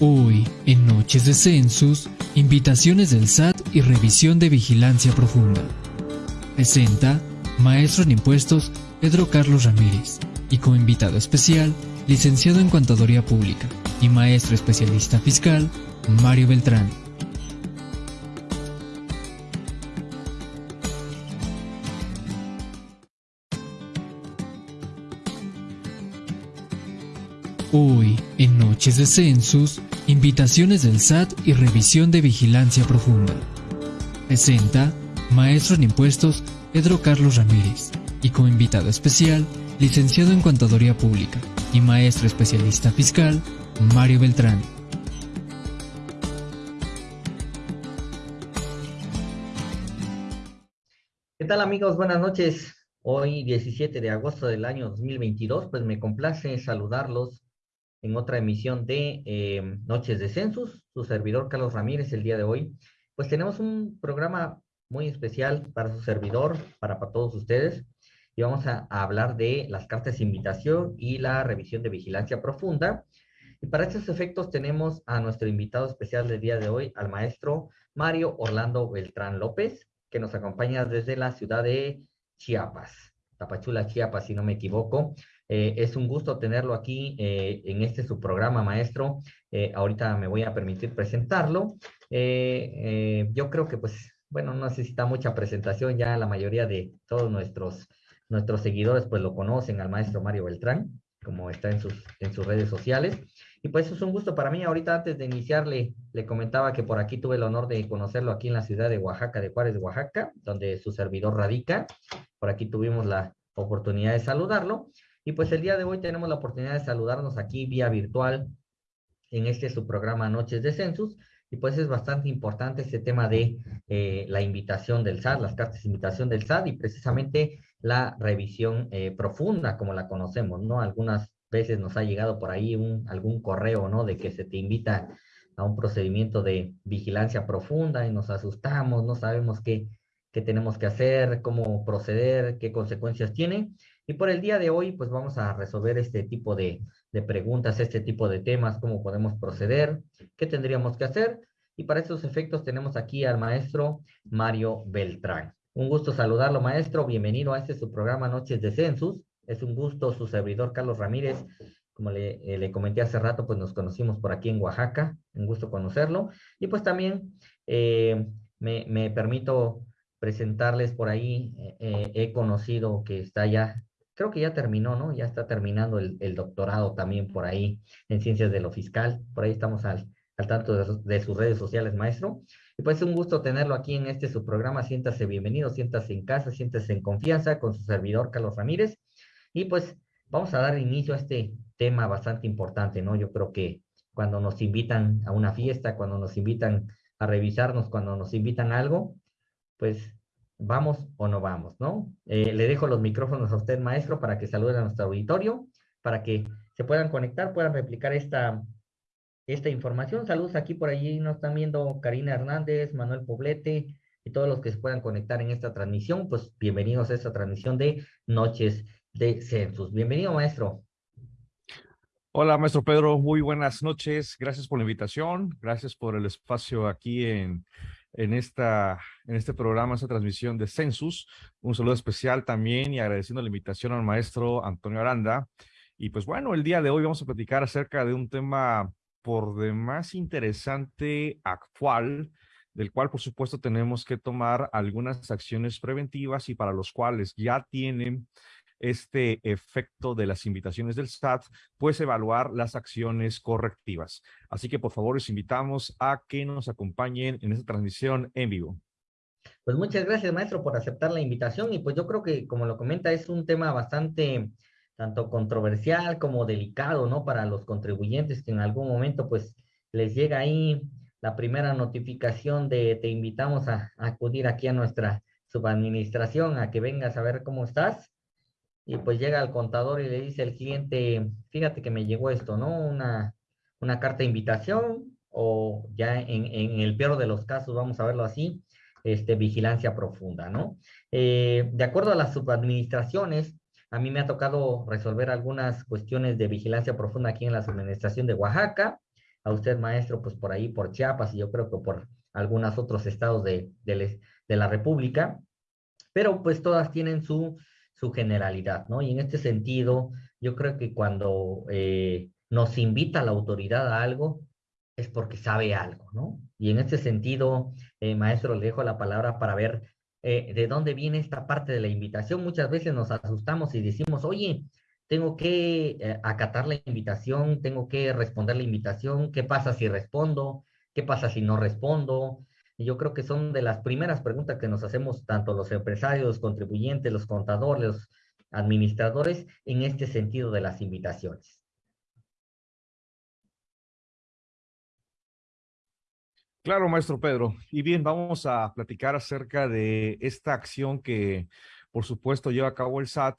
Hoy, en Noches de Census, invitaciones del SAT y revisión de vigilancia profunda. Presenta Maestro en Impuestos Pedro Carlos Ramírez y como invitado especial, licenciado en Contaduría Pública y maestro especialista fiscal, Mario Beltrán. Hoy, en Noches de Census, invitaciones del SAT y revisión de vigilancia profunda. Presenta Maestro en Impuestos Pedro Carlos Ramírez y como invitado especial, licenciado en Contaduría Pública y maestro especialista fiscal, Mario Beltrán. ¿Qué tal amigos? Buenas noches. Hoy 17 de agosto del año 2022, pues me complace saludarlos en otra emisión de eh, Noches de Census, su servidor Carlos Ramírez el día de hoy. Pues tenemos un programa muy especial para su servidor, para, todos ustedes, y vamos a, a, hablar de las cartas de invitación y la revisión de vigilancia profunda. Y para estos efectos tenemos a nuestro invitado especial del día de hoy, al maestro Mario Orlando Beltrán López, que nos acompaña desde la ciudad de Chiapas, Tapachula, Chiapas, si no me equivoco. Eh, es un gusto tenerlo aquí eh, en este su programa, maestro. Eh, ahorita me voy a permitir presentarlo. yo creo que, pues, bueno, no necesita mucha presentación. Ya la mayoría de todos nuestros, nuestros seguidores, pues, lo conocen al maestro Mario Beltrán, como está en sus, en sus redes sociales. Y pues es un gusto para mí. Ahorita antes de iniciar le, le comentaba que por aquí tuve el honor de conocerlo aquí en la ciudad de Oaxaca, de Juárez, Oaxaca, donde su servidor radica. Por aquí tuvimos la oportunidad de saludarlo. Y pues el día de hoy tenemos la oportunidad de saludarnos aquí vía virtual en este su programa Noches de Census. Y pues es bastante importante este tema de eh, la invitación del SAT, las cartas de invitación del SAT y precisamente la revisión eh, profunda como la conocemos, ¿no? Algunas veces nos ha llegado por ahí un, algún correo, ¿no? De que se te invita a un procedimiento de vigilancia profunda y nos asustamos, no sabemos qué, qué tenemos que hacer, cómo proceder, qué consecuencias tiene. Y por el día de hoy, pues vamos a resolver este tipo de, de preguntas, este tipo de temas, cómo podemos proceder, qué tendríamos que hacer. Y para estos efectos tenemos aquí al maestro Mario Beltrán. Un gusto saludarlo, maestro. Bienvenido a este su programa Noches de Census. Es un gusto su servidor Carlos Ramírez. Como le, eh, le, comenté hace rato, pues nos conocimos por aquí en Oaxaca. Un gusto conocerlo. Y pues también eh, me, me, permito presentarles por ahí. Eh, he conocido que está ya creo que ya terminó, ¿no? Ya está terminando el, doctorado también por ahí en ciencias de lo fiscal. Por ahí estamos al, tanto de, de, sus redes sociales, maestro. Y pues es un gusto tenerlo aquí en este su programa. Siéntase bienvenido, siéntase en casa, siéntase en confianza con su servidor Carlos Ramírez. Y pues vamos a dar inicio a este tema bastante importante, ¿no? Yo creo que cuando nos invitan a una fiesta, cuando nos invitan a revisarnos, cuando nos invitan a algo, pues vamos o no vamos, ¿no? Eh, le dejo los micrófonos a usted, maestro, para que salude a nuestro auditorio, para que se puedan conectar, puedan replicar esta, esta información. Saludos aquí por allí, nos están viendo Karina Hernández, Manuel Poblete y todos los que se puedan conectar en esta transmisión, pues bienvenidos a esta transmisión de Noches de Census. Bienvenido, maestro. Hola, maestro Pedro, muy buenas noches. Gracias por la invitación, gracias por el espacio aquí en en, esta, en este programa, esta transmisión de Census. Un saludo especial también y agradeciendo la invitación al maestro Antonio Aranda. Y pues bueno, el día de hoy vamos a platicar acerca de un tema por demás interesante, actual, del cual por supuesto tenemos que tomar algunas acciones preventivas y para los cuales ya tienen este efecto de las invitaciones del SAT, pues evaluar las acciones correctivas. Así que por favor les invitamos a que nos acompañen en esta transmisión en vivo. Pues muchas gracias, maestro, por aceptar la invitación. Y pues yo creo que, como lo comenta, es un tema bastante tanto controversial como delicado, ¿no? Para los contribuyentes que en algún momento, pues, les llega ahí la primera notificación de te invitamos a, a acudir aquí a nuestra subadministración, a que vengas a ver cómo estás y pues llega al contador y le dice al cliente, fíjate que me llegó esto, ¿no? Una, una carta de invitación o ya en, en, el peor de los casos, vamos a verlo así, este, vigilancia profunda, ¿no? Eh, de acuerdo a las subadministraciones, a mí me ha tocado resolver algunas cuestiones de vigilancia profunda aquí en la subadministración de Oaxaca. a usted, maestro, pues por ahí, por Chiapas y yo creo que por algunos otros estados de, de, la República, pero pues todas tienen su, su generalidad, ¿no? Y en este sentido, yo creo que cuando eh, nos invita la autoridad a algo, es porque sabe algo, ¿no? Y en este sentido, eh, maestro, le dejo la palabra para ver eh, de dónde viene esta parte de la invitación. Muchas veces nos asustamos y decimos, oye, tengo que acatar la invitación, tengo que responder la invitación, ¿qué pasa si respondo? ¿Qué pasa si no respondo? Y yo creo que son de las primeras preguntas que nos hacemos tanto los empresarios, los contribuyentes, los contadores, los administradores en este sentido de las invitaciones. Claro, maestro Pedro. Y bien, vamos a platicar acerca de esta acción que, por supuesto, lleva a cabo el SAT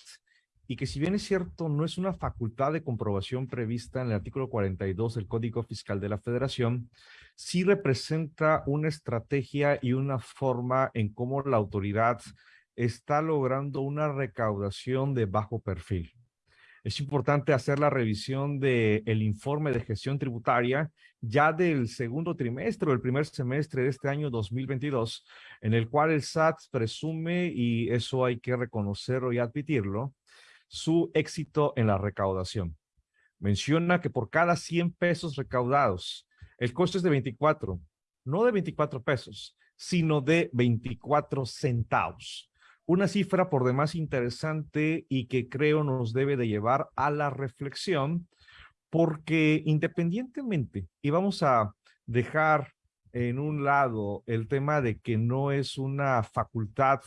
y que si bien es cierto, no es una facultad de comprobación prevista en el artículo 42 del Código Fiscal de la Federación, sí representa una estrategia y una forma en cómo la autoridad está logrando una recaudación de bajo perfil. Es importante hacer la revisión del el informe de gestión tributaria ya del segundo trimestre o el primer semestre de este año 2022, en el cual el SAT presume, y eso hay que reconocerlo y admitirlo, su éxito en la recaudación. Menciona que por cada 100 pesos recaudados, el costo es de 24, no de 24 pesos, sino de 24 centavos. Una cifra por demás interesante y que creo nos debe de llevar a la reflexión, porque independientemente, y vamos a dejar en un lado el tema de que no es una facultad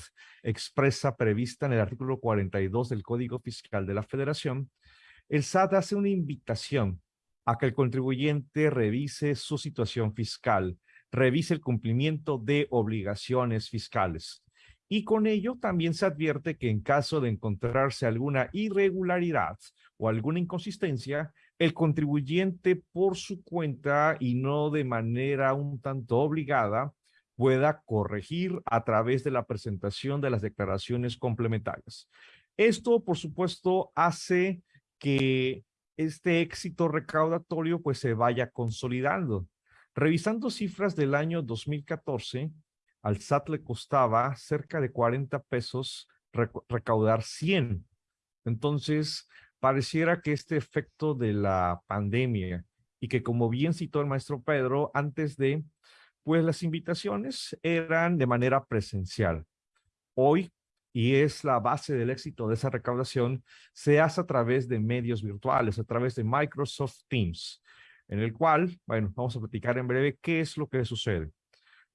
expresa prevista en el artículo 42 del Código Fiscal de la Federación, el SAT hace una invitación a que el contribuyente revise su situación fiscal, revise el cumplimiento de obligaciones fiscales. Y con ello también se advierte que en caso de encontrarse alguna irregularidad o alguna inconsistencia, el contribuyente por su cuenta y no de manera un tanto obligada pueda corregir a través de la presentación de las declaraciones complementarias. Esto, por supuesto, hace que este éxito recaudatorio pues se vaya consolidando. Revisando cifras del año 2014, al SAT le costaba cerca de 40 pesos recaudar 100. Entonces, pareciera que este efecto de la pandemia y que como bien citó el maestro Pedro, antes de, pues las invitaciones eran de manera presencial. Hoy, y es la base del éxito de esa recaudación, se hace a través de medios virtuales, a través de Microsoft Teams, en el cual, bueno, vamos a platicar en breve qué es lo que sucede.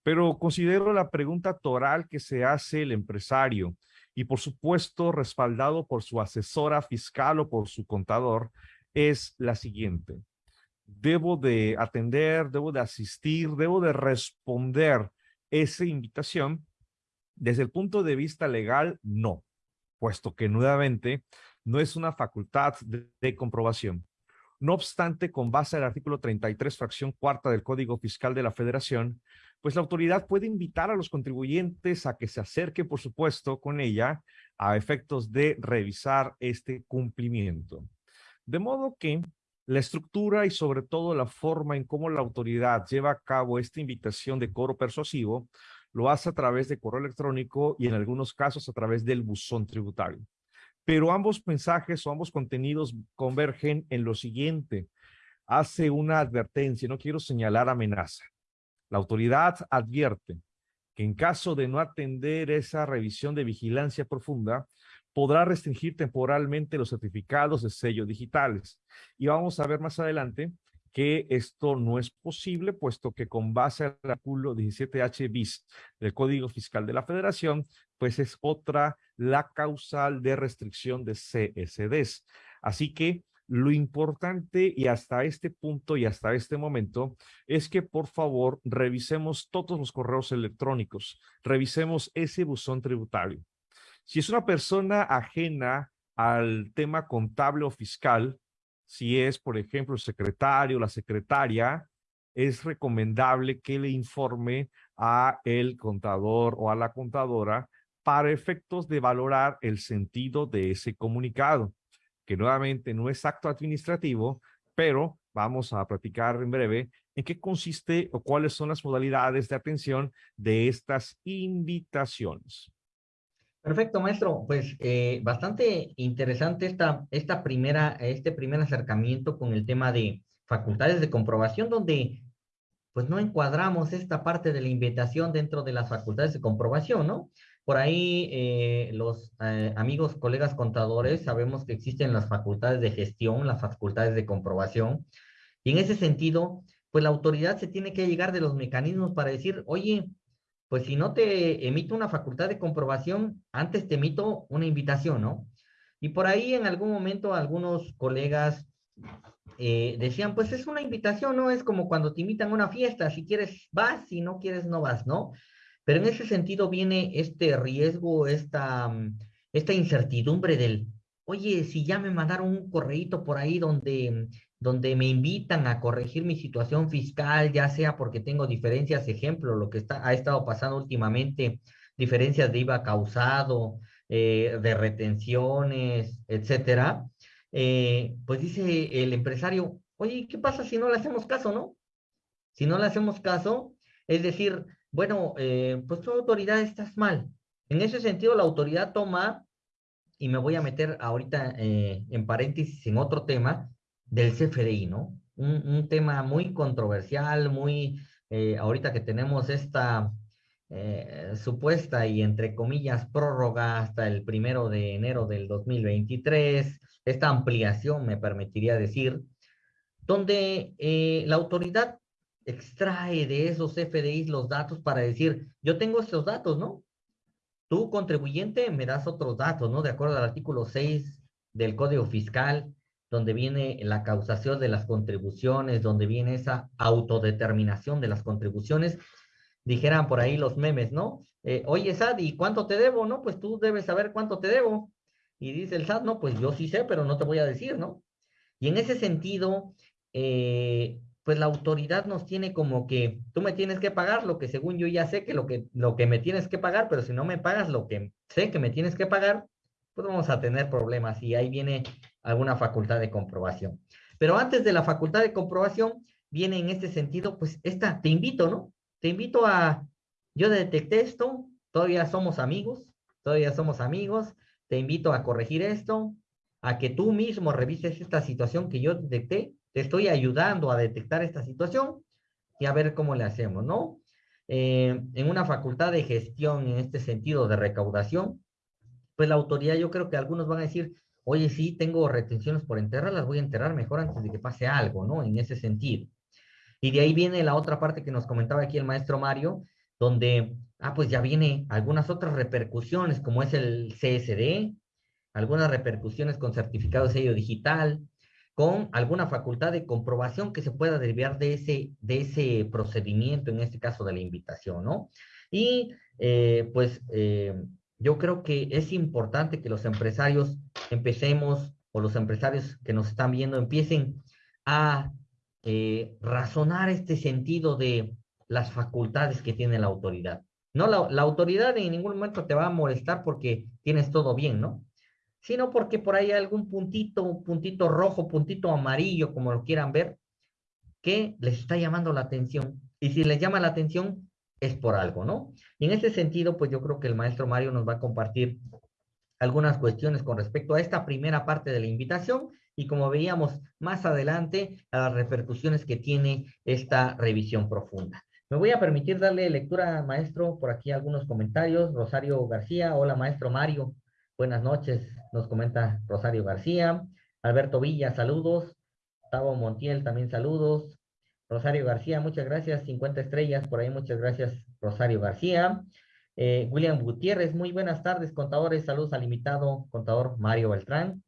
Pero considero la pregunta toral que se hace el empresario y por supuesto respaldado por su asesora fiscal o por su contador, es la siguiente. Debo de atender, debo de asistir, debo de responder esa invitación. Desde el punto de vista legal, no, puesto que nuevamente no es una facultad de, comprobación. No obstante, con base al artículo 33, fracción cuarta del Código Fiscal de la Federación, pues la autoridad puede invitar a los contribuyentes a que se acerquen, por supuesto, con ella a efectos de revisar este cumplimiento. De modo que la estructura y sobre todo la forma en cómo la autoridad lleva a cabo esta invitación de coro persuasivo lo hace a través de correo electrónico y en algunos casos a través del buzón tributario. Pero ambos mensajes o ambos contenidos convergen en lo siguiente. Hace una advertencia, no quiero señalar amenaza. La autoridad advierte que en caso de no atender esa revisión de vigilancia profunda, podrá restringir temporalmente los certificados de sello digitales. Y vamos a ver más adelante que esto no es posible, puesto que con base al artículo 17H bis del Código Fiscal de la Federación, pues es otra la causal de restricción de CSDs. Así que lo importante y hasta este punto y hasta este momento es que por favor revisemos todos los correos electrónicos, revisemos ese buzón tributario. Si es una persona ajena al tema contable o fiscal, si es, por ejemplo, el secretario o la secretaria, es recomendable que le informe a el contador o a la contadora para efectos de valorar el sentido de ese comunicado que nuevamente no es acto administrativo, pero vamos a platicar en breve en qué consiste o cuáles son las modalidades de atención de estas invitaciones. Perfecto, maestro. Pues eh, bastante interesante esta, esta primera, este primer acercamiento con el tema de facultades de comprobación, donde pues no encuadramos esta parte de la invitación dentro de las facultades de comprobación, ¿no? Por ahí eh, los eh, amigos, colegas contadores, sabemos que existen las facultades de gestión, las facultades de comprobación, y en ese sentido, pues la autoridad se tiene que llegar de los mecanismos para decir, oye, pues si no te emito una facultad de comprobación, antes te emito una invitación, ¿no? Y por ahí en algún momento algunos colegas eh, decían, pues es una invitación, ¿no? Es como cuando te invitan a una fiesta, si quieres vas, si no quieres no vas, ¿no? Pero en ese sentido viene este riesgo, esta, mm, esta incertidumbre del, oye, si ya me mandaron un correíto por ahí donde, donde me invitan a corregir mi situación fiscal, ya sea porque tengo diferencias, ejemplo, lo que está, ha estado pasando últimamente, diferencias de IVA causado, eh, de retenciones, etcétera, eh, pues dice el empresario, oye, ¿qué pasa si no le hacemos caso, no? Si no le hacemos caso, es decir, bueno, eh, pues tu autoridad estás mal. En ese sentido, la autoridad toma, y me voy a meter ahorita en paréntesis en otro tema, del CFDI, ¿no? Un, un tema muy controversial, muy, ahorita que tenemos esta supuesta y entre comillas prórroga hasta el primero de enero del 2023, esta ampliación, me permitiría decir, donde eh, la autoridad extrae de esos FDIs los datos para decir, yo tengo estos datos, ¿no? Tú, contribuyente, me das otros datos, ¿no? De acuerdo al artículo 6 del Código Fiscal, donde viene la causación de las contribuciones, donde viene esa autodeterminación de las contribuciones, dijeran por ahí los memes, ¿no? Eh, Oye, Sad, ¿y cuánto te debo? No, pues tú debes saber cuánto te debo. Y dice el SAT, no, pues yo sí sé, pero no te voy a decir, ¿no? Y en ese sentido, eh, pues la autoridad nos tiene como que tú me tienes que pagar lo que según yo ya sé que lo que, lo que me tienes que pagar, pero si no me pagas lo que sé que me tienes que pagar, pues vamos a tener problemas y ahí viene alguna facultad de comprobación. Pero antes de la facultad de comprobación, viene en este sentido, pues esta, te invito, ¿no? Te invito a, yo detecté esto, todavía somos amigos, todavía somos amigos, te invito a corregir esto, a que tú mismo revises esta situación que yo detecté, te estoy ayudando a detectar esta situación y a ver cómo le hacemos, ¿no? Eh, en una facultad de gestión, en este sentido de recaudación, pues la autoridad, yo creo que algunos van a decir, oye, sí, tengo retenciones por enterrar, las voy a enterrar mejor antes de que pase algo, ¿no? En ese sentido. Y de ahí viene la otra parte que nos comentaba aquí el maestro Mario, donde ah, pues ya viene algunas otras repercusiones, como es el CSD, algunas repercusiones con certificado de sello digital, con alguna facultad de comprobación que se pueda derivar de ese, de ese procedimiento, en este caso de la invitación, ¿no? Y eh, pues eh, yo creo que es importante que los empresarios empecemos, o los empresarios que nos están viendo empiecen a eh, razonar este sentido de las facultades que tiene la autoridad. No, la, autoridad en ningún momento te va a molestar porque tienes todo bien, ¿no? Sino porque por ahí hay algún puntito, puntito rojo, puntito amarillo, como lo quieran ver, que les está llamando la atención. Y si les llama la atención, es por algo, ¿no? Y en ese sentido, pues yo creo que el maestro Mario nos va a compartir algunas cuestiones con respecto a esta primera parte de la invitación y como veíamos más adelante, a las repercusiones que tiene esta revisión profunda. Me voy a permitir darle lectura, maestro, por aquí algunos comentarios. Rosario García, hola, maestro Mario. Buenas noches, nos comenta Rosario García. Alberto Villa, saludos. Tavo Montiel, también saludos. Rosario García, muchas gracias. 50 estrellas, por ahí muchas gracias, Rosario García. Eh, William Gutiérrez, muy buenas tardes, contadores. Saludos al invitado, contador Mario Beltrán.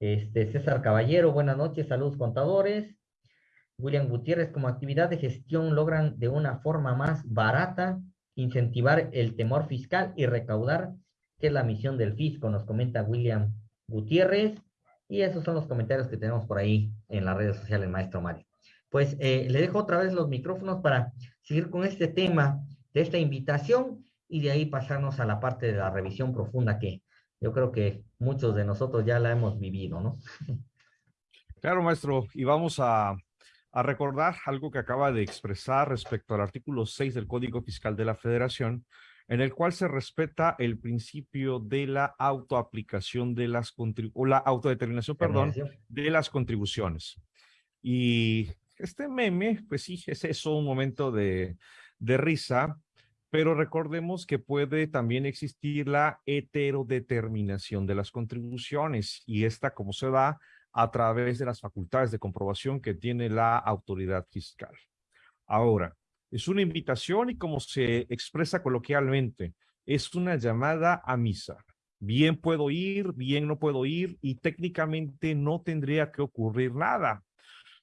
Este, César Caballero, buenas noches, saludos, contadores. William Gutiérrez, como actividad de gestión logran de una forma más barata incentivar el temor fiscal y recaudar, que es la misión del fisco, nos comenta William Gutiérrez. Y esos son los comentarios que tenemos por ahí en las redes sociales, maestro Mario. Pues eh, le dejo otra vez los micrófonos para seguir con este tema de esta invitación y de ahí pasarnos a la parte de la revisión profunda que yo creo que muchos de nosotros ya la hemos vivido, ¿no? Claro, maestro, y vamos a, a recordar algo que acaba de expresar respecto al artículo 6 del Código Fiscal de la Federación, en el cual se respeta el principio de la autoaplicación de las o la autodeterminación, perdón, de las contribuciones. Y este meme, pues sí, es eso, un momento de, risa, pero recordemos que puede también existir la heterodeterminación de las contribuciones y esta, como se da, a través de las facultades de comprobación que tiene la autoridad fiscal. Ahora, es una invitación y como se expresa coloquialmente, es una llamada a misa. Bien puedo ir, bien no puedo ir y técnicamente no tendría que ocurrir nada.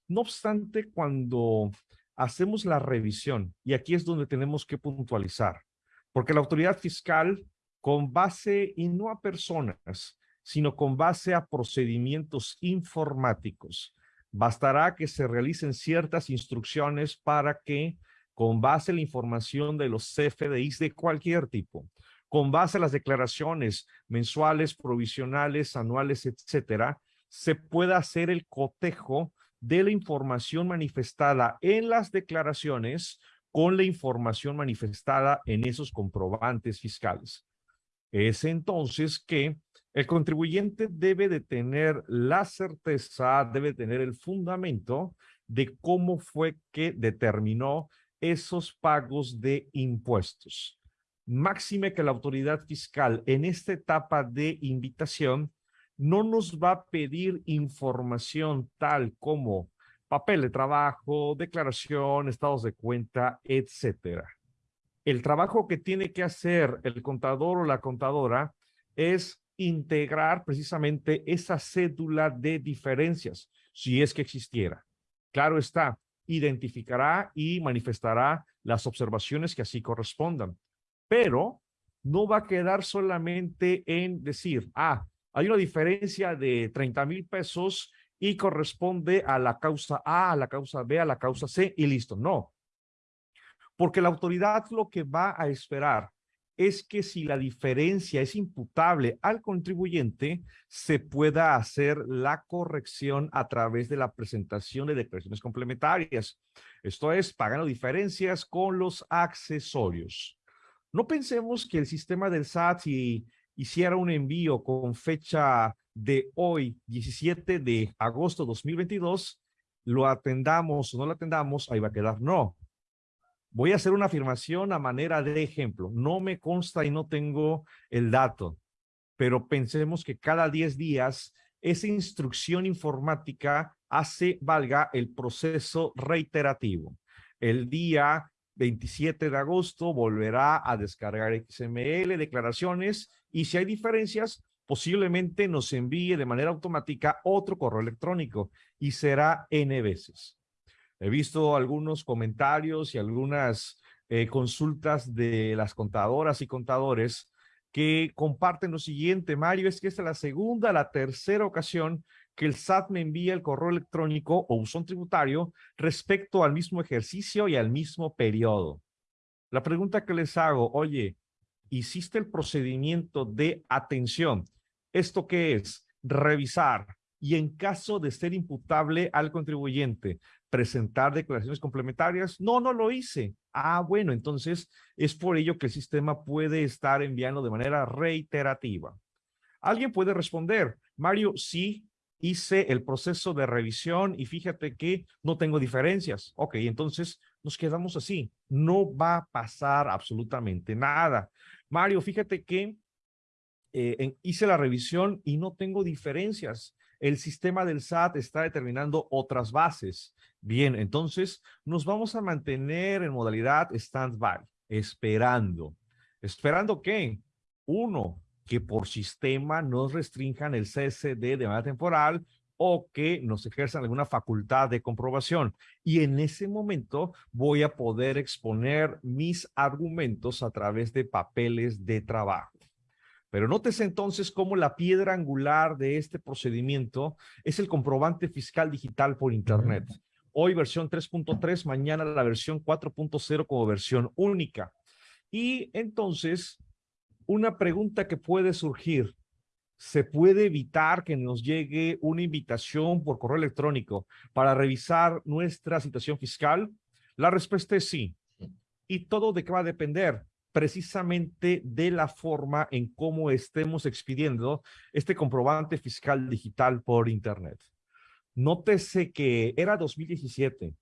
No obstante, cuando hacemos la revisión, y aquí es donde tenemos que puntualizar, porque la autoridad fiscal, con base, y no a personas, sino con base a procedimientos informáticos, bastará que se realicen ciertas instrucciones para que con base a la información de los CFDIs de cualquier tipo, con base a las declaraciones mensuales, provisionales, anuales, etcétera, se pueda hacer el cotejo de la información manifestada en las declaraciones con la información manifestada en esos comprobantes fiscales. Es entonces que el contribuyente debe de tener la certeza, debe tener el fundamento de cómo fue que determinó esos pagos de impuestos. Máxime que la autoridad fiscal en esta etapa de invitación no nos va a pedir información tal como papel de trabajo, declaración, estados de cuenta, etcétera. El trabajo que tiene que hacer el contador o la contadora es integrar precisamente esa cédula de diferencias, si es que existiera. Claro está, identificará y manifestará las observaciones que así correspondan. Pero no va a quedar solamente en decir, ah, hay una diferencia de 30 mil pesos y corresponde a la causa A, a la causa B, a la causa C y listo. No. Porque la autoridad lo que va a esperar es que si la diferencia es imputable al contribuyente, se pueda hacer la corrección a través de la presentación de declaraciones complementarias. Esto es, pagando diferencias con los accesorios. No pensemos que el sistema del SAT, si hiciera un envío con fecha de hoy, 17 de agosto de 2022, lo atendamos o no lo atendamos, ahí va a quedar no. Voy a hacer una afirmación a manera de ejemplo. No me consta y no tengo el dato, pero pensemos que cada 10 días esa instrucción informática hace valga el proceso reiterativo. El día 27 de agosto volverá a descargar XML, declaraciones, y si hay diferencias, posiblemente nos envíe de manera automática otro correo electrónico y será N veces. He visto algunos comentarios y algunas eh, consultas de las contadoras y contadores que comparten lo siguiente, Mario, es que esta es la segunda, la tercera ocasión que el SAT me envía el correo electrónico o buzón tributario respecto al mismo ejercicio y al mismo periodo. La pregunta que les hago, oye, ¿hiciste el procedimiento de atención? ¿Esto qué es? Revisar y en caso de ser imputable al contribuyente, presentar declaraciones complementarias. No, no lo hice. Ah, bueno, entonces es por ello que el sistema puede estar enviando de manera reiterativa. Alguien puede responder, Mario, sí, hice el proceso de revisión y fíjate que no tengo diferencias. Ok, entonces nos quedamos así. No va a pasar absolutamente nada. Mario, fíjate que eh, hice la revisión y no tengo diferencias. El sistema del SAT está determinando otras bases. Bien, entonces nos vamos a mantener en modalidad stand-by, esperando. ¿Esperando qué? Uno, que por sistema nos restrinjan el CSD de manera temporal o que nos ejerzan alguna facultad de comprobación. Y en ese momento voy a poder exponer mis argumentos a través de papeles de trabajo. Pero nótese entonces cómo la piedra angular de este procedimiento es el comprobante fiscal digital por Internet. Hoy versión 3.3, mañana la versión 4.0 como versión única. Y entonces, una pregunta que puede surgir. ¿Se puede evitar que nos llegue una invitación por correo electrónico para revisar nuestra situación fiscal? La respuesta es sí. ¿Y todo de qué va a depender? Precisamente de la forma en cómo estemos expidiendo este comprobante fiscal digital por Internet. Nótese que era 2017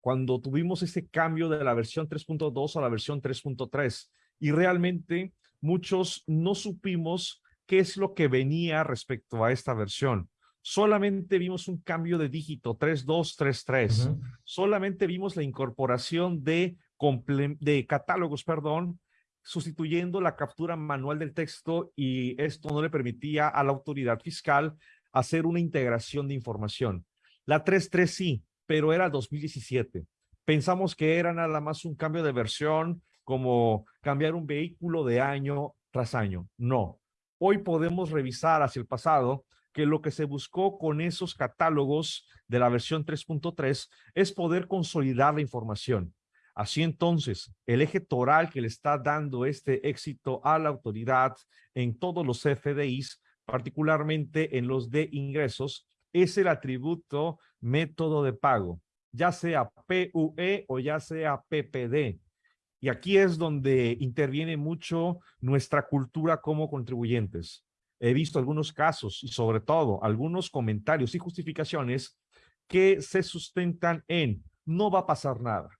cuando tuvimos ese cambio de la versión 3.2 a la versión 3.3 y realmente muchos no supimos qué es lo que venía respecto a esta versión. Solamente vimos un cambio de dígito 3233. Solamente vimos la incorporación de, de catálogos, perdón, sustituyendo la captura manual del texto y esto no le permitía a la autoridad fiscal hacer una integración de información. La 3.3 sí, pero era 2017. Pensamos que era nada más un cambio de versión, como cambiar un vehículo de año tras año. No. Hoy podemos revisar hacia el pasado que lo que se buscó con esos catálogos de la versión 3.3 es poder consolidar la información. Así entonces, el eje toral que le está dando este éxito a la autoridad en todos los FDIs, particularmente en los de ingresos, es el atributo método de pago, ya sea PUE o ya sea PPD. Y aquí es donde interviene mucho nuestra cultura como contribuyentes. He visto algunos casos y sobre todo algunos comentarios y justificaciones que se sustentan en no va a pasar nada.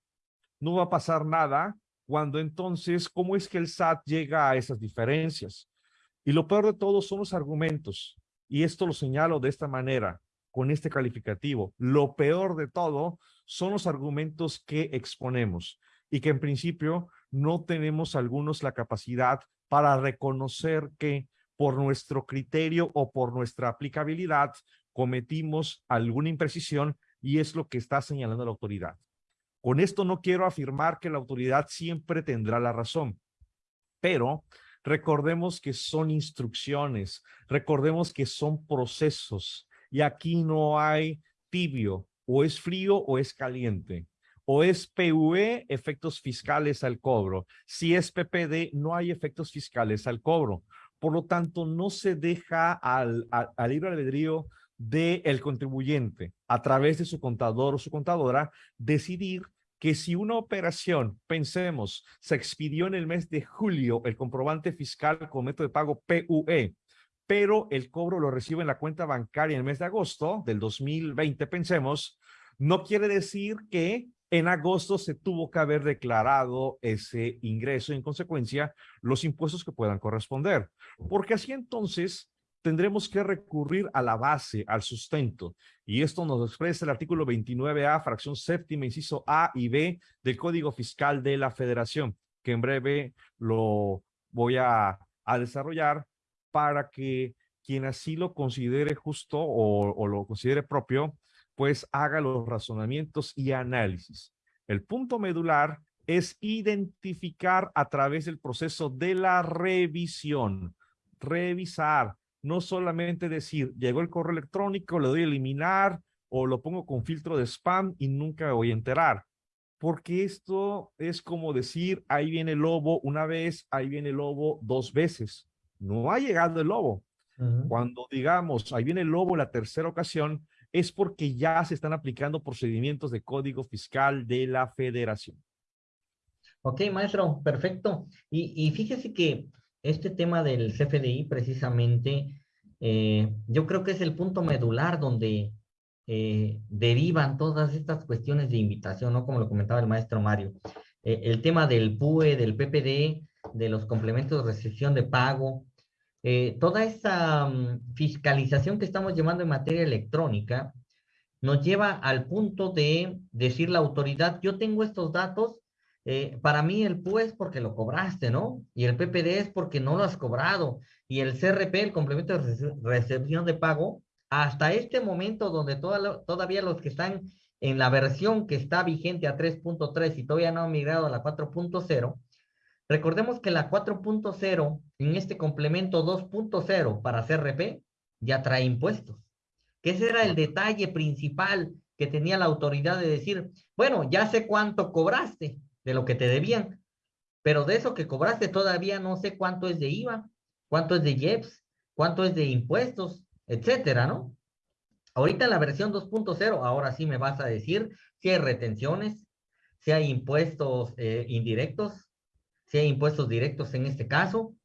No va a pasar nada cuando entonces, ¿cómo es que el SAT llega a esas diferencias? Y lo peor de todo son los argumentos. Y esto lo señalo de esta manera con este calificativo. Lo peor de todo son los argumentos que exponemos y que en principio no tenemos algunos la capacidad para reconocer que por nuestro criterio o por nuestra aplicabilidad cometimos alguna imprecisión y es lo que está señalando la autoridad. Con esto no quiero afirmar que la autoridad siempre tendrá la razón, pero recordemos que son instrucciones, recordemos que son procesos, y aquí no hay tibio, o es frío o es caliente. O es PUE, efectos fiscales al cobro. Si es PPD, no hay efectos fiscales al cobro. Por lo tanto, no se deja al, al, libre albedrío del contribuyente a través de su contador o su contadora decidir que si una operación, pensemos, se expidió en el mes de julio el comprobante fiscal con método de pago PUE pero el cobro lo recibe en la cuenta bancaria en el mes de agosto del 2020, pensemos, no quiere decir que en agosto se tuvo que haber declarado ese ingreso y en consecuencia los impuestos que puedan corresponder. Porque así entonces tendremos que recurrir a la base, al sustento. Y esto nos expresa el artículo 29A, fracción séptima, inciso A y B del Código Fiscal de la Federación, que en breve lo voy a, a desarrollar para que quien así lo considere justo o, lo considere propio, pues haga los razonamientos y análisis. El punto medular es identificar a través del proceso de la revisión, revisar, no solamente decir, llegó el correo electrónico, le doy a eliminar o lo pongo con filtro de spam y nunca me voy a enterar. Porque esto es como decir, ahí viene el lobo una vez, ahí viene el lobo dos veces no ha llegado el lobo. Cuando digamos, ahí viene el lobo la tercera ocasión, es porque ya se están aplicando procedimientos de código fiscal de la federación. Ok, maestro, perfecto. Y, fíjese que este tema del CFDI precisamente, eh, yo creo que es el punto medular donde eh, derivan todas estas cuestiones de invitación, ¿no? Como lo comentaba el maestro Mario. Eh, el tema del PUE, del PPD, de los complementos de recepción de pago, eh, toda esa mm, fiscalización que estamos llevando en materia electrónica nos lleva al punto de decir la autoridad, yo tengo estos datos, eh, para mí el PUE es porque lo cobraste, ¿no? Y el PPD es porque no lo has cobrado. Y el CRP, el complemento de recepción de pago, hasta este momento donde todavía los que están en la versión que está vigente a 3.3 y todavía no han migrado a la 4.0, Recordemos que la 4.0 en este complemento 2.0 para CRP ya trae impuestos. Que ese era el detalle principal que tenía la autoridad de decir, bueno, ya sé cuánto cobraste de lo que te debían, pero de eso que cobraste todavía no sé cuánto es de IVA, cuánto es de IEPS, cuánto es de impuestos, etcétera, ¿no? Ahorita en la versión 2.0, ahora sí me vas a decir si hay retenciones, si hay impuestos eh, indirectos, si hay impuestos directos en este caso.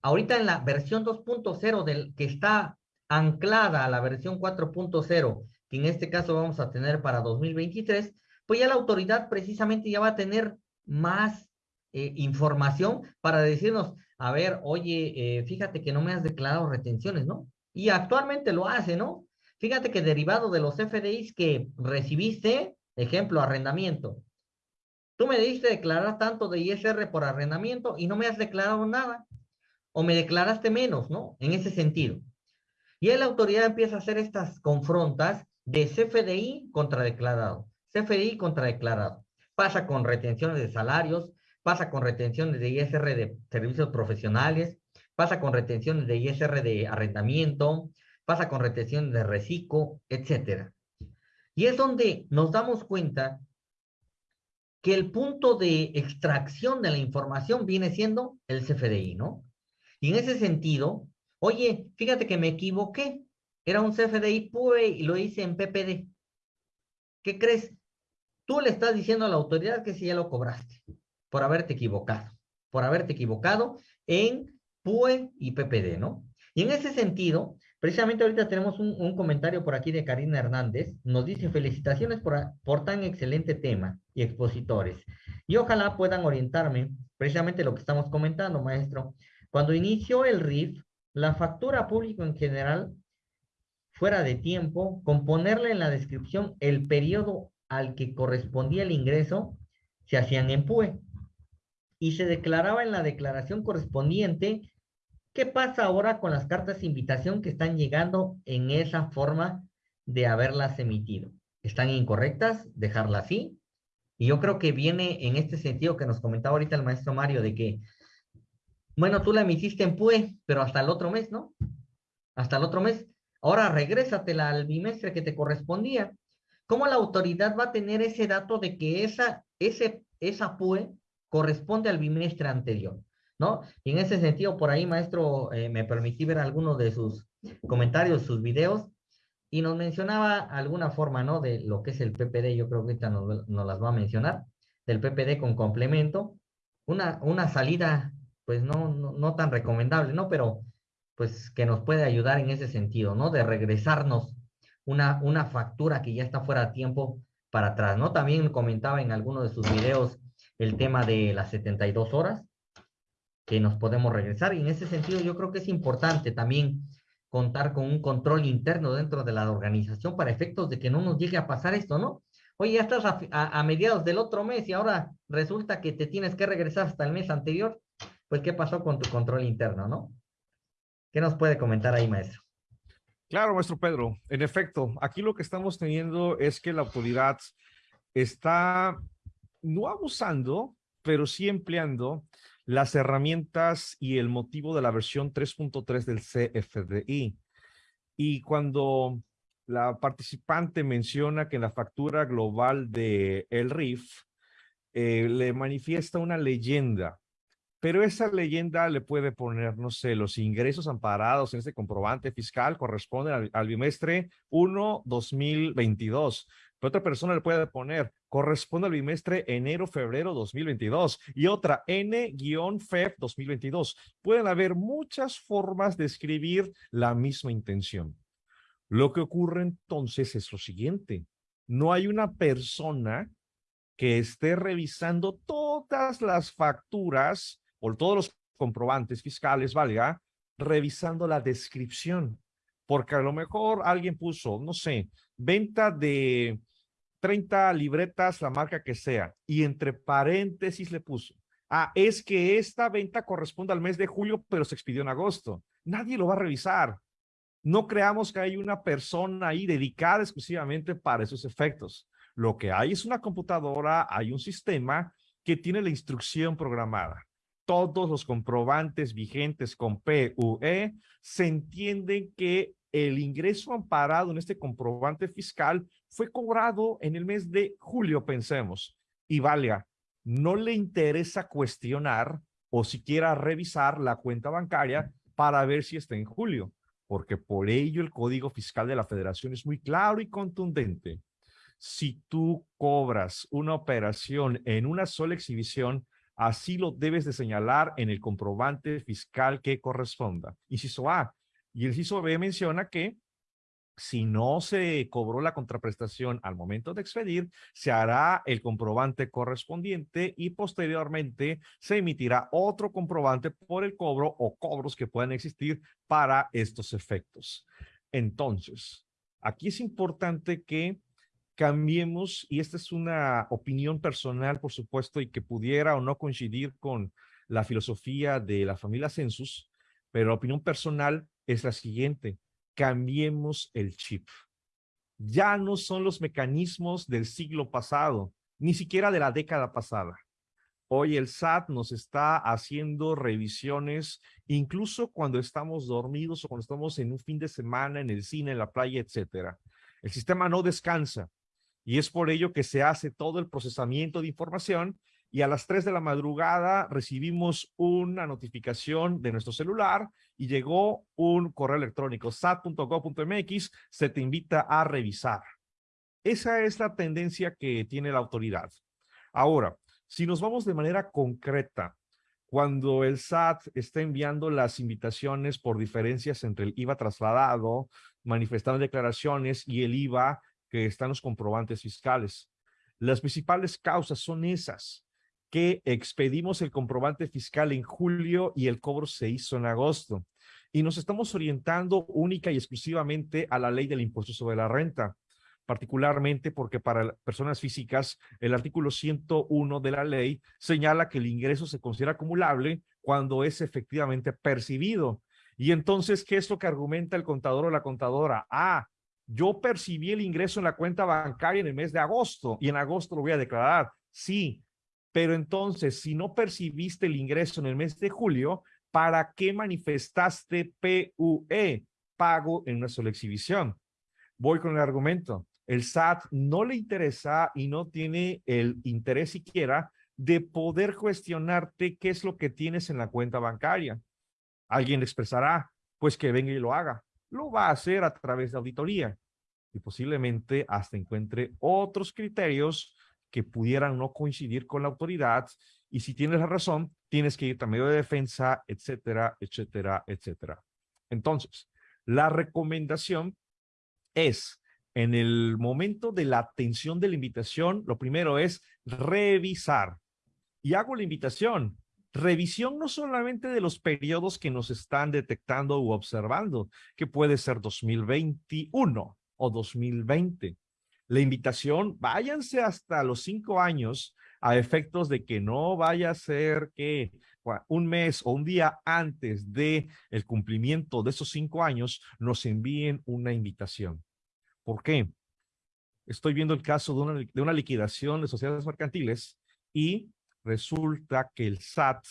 Ahorita en la versión 2.0 del que está anclada a la versión 4.0, que en este caso vamos a tener para 2023, pues ya la autoridad precisamente ya va a tener más eh, información para decirnos, a ver, oye, eh, fíjate que no me has declarado retenciones, ¿no? Y actualmente lo hace, ¿no? Fíjate que derivado de los FDIs que recibiste, ejemplo, arrendamiento, tú me diste declarar tanto de ISR por arrendamiento y no me has declarado nada, o me declaraste menos, ¿no? En ese sentido. Y la autoridad empieza a hacer estas confrontas de CFDI contra declarado, CFDI contra declarado. Pasa con retenciones de salarios, pasa con retenciones de ISR de servicios profesionales, pasa con retenciones de ISR de arrendamiento, pasa con retenciones de reciclo, etcétera. Y es donde nos damos cuenta que el punto de extracción de la información viene siendo el CFDI, ¿no? Y en ese sentido, oye, fíjate que me equivoqué, era un CFDI PUE y lo hice en PPD. ¿Qué crees? Tú le estás diciendo a la autoridad que si ya lo cobraste por haberte equivocado, por haberte equivocado en PUE y PPD, ¿no? Y en ese sentido, precisamente ahorita tenemos un, comentario por aquí de Karina Hernández, nos dice felicitaciones por, por tan excelente tema y expositores. Y ojalá puedan orientarme precisamente lo que estamos comentando, maestro. Cuando inició el RIF, la factura pública en general, fuera de tiempo, con ponerle en la descripción el periodo al que correspondía el ingreso, se hacían en PUE y se declaraba en la declaración correspondiente qué pasa ahora con las cartas de invitación que están llegando en esa forma de haberlas emitido. ¿Están incorrectas? Dejarla así. Y yo creo que viene en este sentido que nos comentaba ahorita el maestro Mario de que, bueno, tú la emitiste en PUE, pero hasta el otro mes, ¿no? Hasta el otro mes. Ahora regrésatela al bimestre que te correspondía. ¿Cómo la autoridad va a tener ese dato de que esa, ese, esa PUE corresponde al bimestre anterior, ¿no? Y en ese sentido, por ahí, maestro, eh, me permití ver algunos de sus comentarios, sus videos, y nos mencionaba alguna forma, ¿no? De lo que es el PPD, yo creo que ahorita nos, las va a mencionar, del PPD con complemento, una, una salida, pues no, no, no tan recomendable, ¿no? Pero, pues, que nos puede ayudar en ese sentido, ¿no? De regresarnos una, una factura que ya está fuera de tiempo para atrás, ¿no? También comentaba en alguno de sus videos el tema de las 72 horas, que nos podemos regresar. Y en ese sentido yo creo que es importante también contar con un control interno dentro de la organización para efectos de que no nos llegue a pasar esto, ¿no? Oye, ya estás a, mediados del otro mes y ahora resulta que te tienes que regresar hasta el mes anterior. Pues, ¿qué pasó con tu control interno, no? ¿Qué nos puede comentar ahí, maestro? Claro, maestro Pedro. En efecto, aquí lo que estamos teniendo es que la autoridad está no abusando, pero sí empleando las herramientas y el motivo de la versión 3.3 del CFDI. Y cuando la participante menciona que en la factura global de el RIF eh, le manifiesta una leyenda, pero esa leyenda le puede poner, no sé, los ingresos amparados en este comprobante fiscal corresponden al, al bimestre 1 2022. Pero otra persona le puede poner, corresponde al bimestre enero-febrero 2022 y otra N-FEF 2022. Pueden haber muchas formas de escribir la misma intención. Lo que ocurre entonces es lo siguiente. No hay una persona que esté revisando todas las facturas o todos los comprobantes fiscales, valga, revisando la descripción. Porque a lo mejor alguien puso, no sé, venta de 30 libretas, la marca que sea, y entre paréntesis le puso, ah, es que esta venta corresponde al mes de julio, pero se expidió en agosto. Nadie lo va a revisar. No creamos que hay una persona ahí dedicada exclusivamente para esos efectos. Lo que hay es una computadora, hay un sistema que tiene la instrucción programada. Todos los comprobantes vigentes con PUE se entienden que el ingreso amparado en este comprobante fiscal fue cobrado en el mes de julio, pensemos. Y valga, no le interesa cuestionar o siquiera revisar la cuenta bancaria para ver si está en julio, porque por ello el Código Fiscal de la Federación es muy claro y contundente. Si tú cobras una operación en una sola exhibición, así lo debes de señalar en el comprobante fiscal que corresponda. Inciso A. Y el inciso B menciona que si no se cobró la contraprestación al momento de expedir, se hará el comprobante correspondiente y posteriormente se emitirá otro comprobante por el cobro o cobros que puedan existir para estos efectos. Entonces, aquí es importante que cambiemos, y esta es una opinión personal, por supuesto, y que pudiera o no coincidir con la filosofía de la familia Census, pero la opinión personal es la siguiente cambiemos el chip. Ya no son los mecanismos del siglo pasado, ni siquiera de la década pasada. Hoy el SAT nos está haciendo revisiones, incluso cuando estamos dormidos o cuando estamos en un fin de semana, en el cine, en la playa, etcétera. El sistema no descansa y es por ello que se hace todo el procesamiento de información y a las 3 de la madrugada recibimos una notificación de nuestro celular y llegó un correo electrónico sat.gov.mx, se te invita a revisar. Esa es la tendencia que tiene la autoridad. Ahora, si nos vamos de manera concreta, cuando el SAT está enviando las invitaciones por diferencias entre el IVA trasladado, manifestando declaraciones y el IVA que están los comprobantes fiscales. Las principales causas son esas que expedimos el comprobante fiscal en julio y el cobro se hizo en agosto. Y nos estamos orientando única y exclusivamente a la ley del impuesto sobre la renta, particularmente porque para personas físicas el artículo 101 de la ley señala que el ingreso se considera acumulable cuando es efectivamente percibido. Y entonces, ¿qué es lo que argumenta el contador o la contadora? Ah, yo percibí el ingreso en la cuenta bancaria en el mes de agosto y en agosto lo voy a declarar. Sí, pero entonces, si no percibiste el ingreso en el mes de julio, ¿para qué manifestaste PUE, pago en una sola exhibición? Voy con el argumento. El SAT no le interesa y no tiene el interés siquiera de poder cuestionarte qué es lo que tienes en la cuenta bancaria. Alguien expresará, pues que venga y lo haga. Lo va a hacer a través de auditoría y posiblemente hasta encuentre otros criterios que pudieran no coincidir con la autoridad y si tienes la razón, tienes que ir a medio de defensa, etcétera, etcétera, etcétera. Entonces, la recomendación es, en el momento de la atención de la invitación, lo primero es revisar. Y hago la invitación, revisión no solamente de los periodos que nos están detectando u observando, que puede ser 2021 o 2020, la invitación, váyanse hasta los cinco años a efectos de que no vaya a ser que un mes o un día antes de el cumplimiento de esos cinco años nos envíen una invitación. ¿Por qué? Estoy viendo el caso de una, de una liquidación de sociedades mercantiles y resulta que el SAT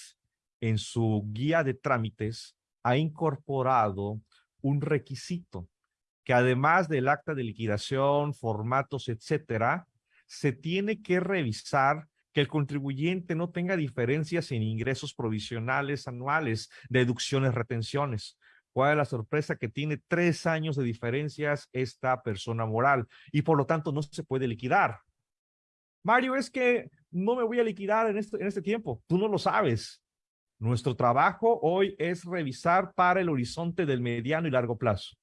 en su guía de trámites ha incorporado un requisito que además del acta de liquidación, formatos, etcétera, se tiene que revisar que el contribuyente no tenga diferencias en ingresos provisionales anuales, deducciones, retenciones. ¿Cuál es la sorpresa? Que tiene tres años de diferencias esta persona moral y por lo tanto no se puede liquidar. Mario, es que no me voy a liquidar en este, tiempo. Tú no lo sabes. Nuestro trabajo hoy es revisar para el horizonte del mediano y largo plazo.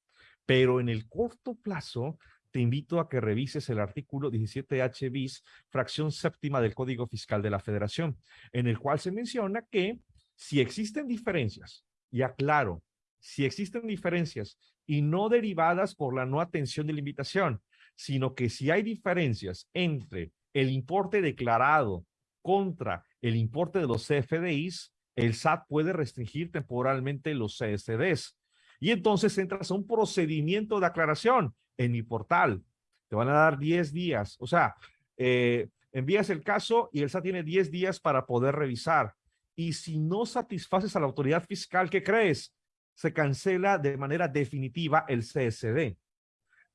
Pero en el corto plazo, te invito a que revises el artículo 17H bis, fracción séptima del Código Fiscal de la Federación, en el cual se menciona que si existen diferencias, y aclaro, si existen diferencias y no derivadas por la no atención de la invitación, sino que si hay diferencias entre el importe declarado contra el importe de los CFDIs, el SAT puede restringir temporalmente los CSDs. Y entonces entras a un procedimiento de aclaración en mi portal. Te van a dar 10 días. O sea, eh, envías el caso y el SAT tiene 10 días para poder revisar. Y si no satisfaces a la autoridad fiscal, ¿qué crees? Se cancela de manera definitiva el CSD.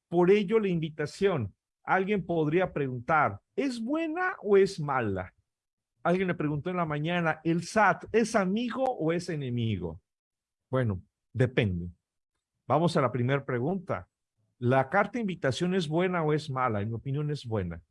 Por ello, la invitación. Alguien podría preguntar, ¿es buena o es mala? Alguien le preguntó en la mañana, ¿el SAT es amigo o es enemigo? Bueno, Depende. Vamos a la primera pregunta. ¿La carta de invitación es buena o es mala? En mi opinión es buena,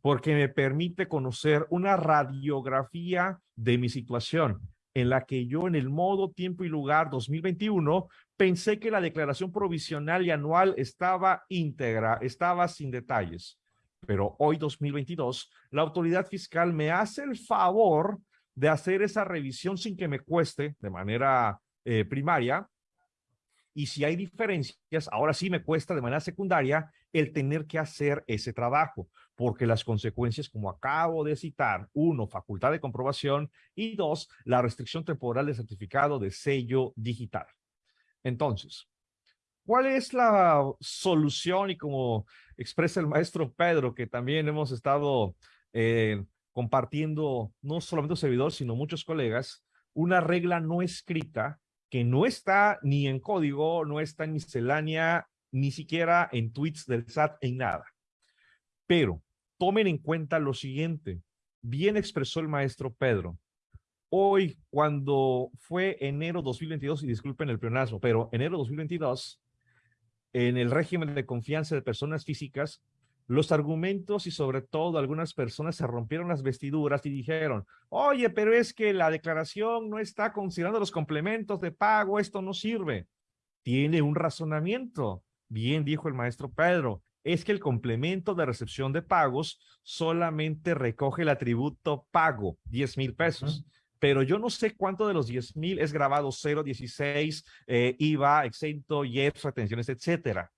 porque me permite conocer una radiografía de mi situación en la que yo en el modo, tiempo y lugar 2021 pensé que la declaración provisional y anual estaba íntegra, estaba sin detalles. Pero hoy 2022, la autoridad fiscal me hace el favor de hacer esa revisión sin que me cueste de manera eh, primaria. Y si hay diferencias, ahora sí me cuesta de manera secundaria el tener que hacer ese trabajo, porque las consecuencias, como acabo de citar, uno, facultad de comprobación y dos, la restricción temporal de certificado de sello digital. Entonces, ¿cuál es la solución? Y como expresa el maestro Pedro, que también hemos estado eh, compartiendo, no solamente un servidor, sino muchos colegas, una regla no escrita que no está ni en código, no está en miscelánea, ni siquiera en tweets del SAT, en nada. Pero tomen en cuenta lo siguiente. Bien expresó el maestro Pedro. Hoy, cuando fue enero 2022, y disculpen el pleonasmo, pero enero 2022, en el régimen de confianza de personas físicas, los argumentos y sobre todo algunas personas se rompieron las vestiduras y dijeron, oye, pero es que la declaración no está considerando los complementos de pago, esto no sirve. Tiene un razonamiento. Bien dijo el maestro Pedro, es que el complemento de recepción de pagos solamente recoge el atributo pago, 10 mil pesos. Pero yo no sé cuánto de los 10 mil es grabado 0, 16, eh, IVA, exento, IEPS, retenciones, etcétera.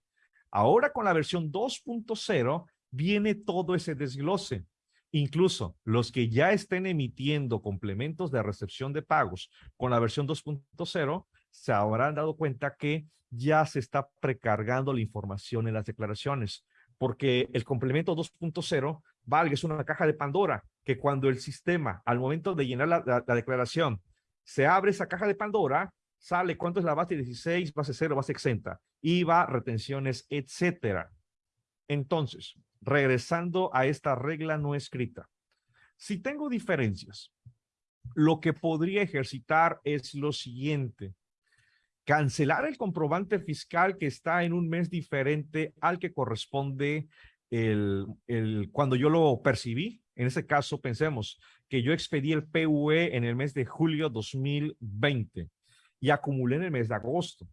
Ahora con la versión 2.0 viene todo ese desglose. Incluso los que ya estén emitiendo complementos de recepción de pagos con la versión 2.0 se habrán dado cuenta que ya se está precargando la información en las declaraciones, porque el complemento 2.0 valga es una caja de Pandora, que cuando el sistema, al momento de llenar la, la declaración, se abre esa caja de Pandora, sale cuánto es la base 16, base 0, base exenta, IVA, retenciones, etcétera. Entonces, regresando a esta regla no escrita, si tengo diferencias, lo que podría ejercitar es lo siguiente. Cancelar el comprobante fiscal que está en un mes diferente al que corresponde el, cuando yo lo percibí. En ese caso, pensemos que yo expedí el PUE en el mes de julio 2020 y acumulé en el mes de agosto.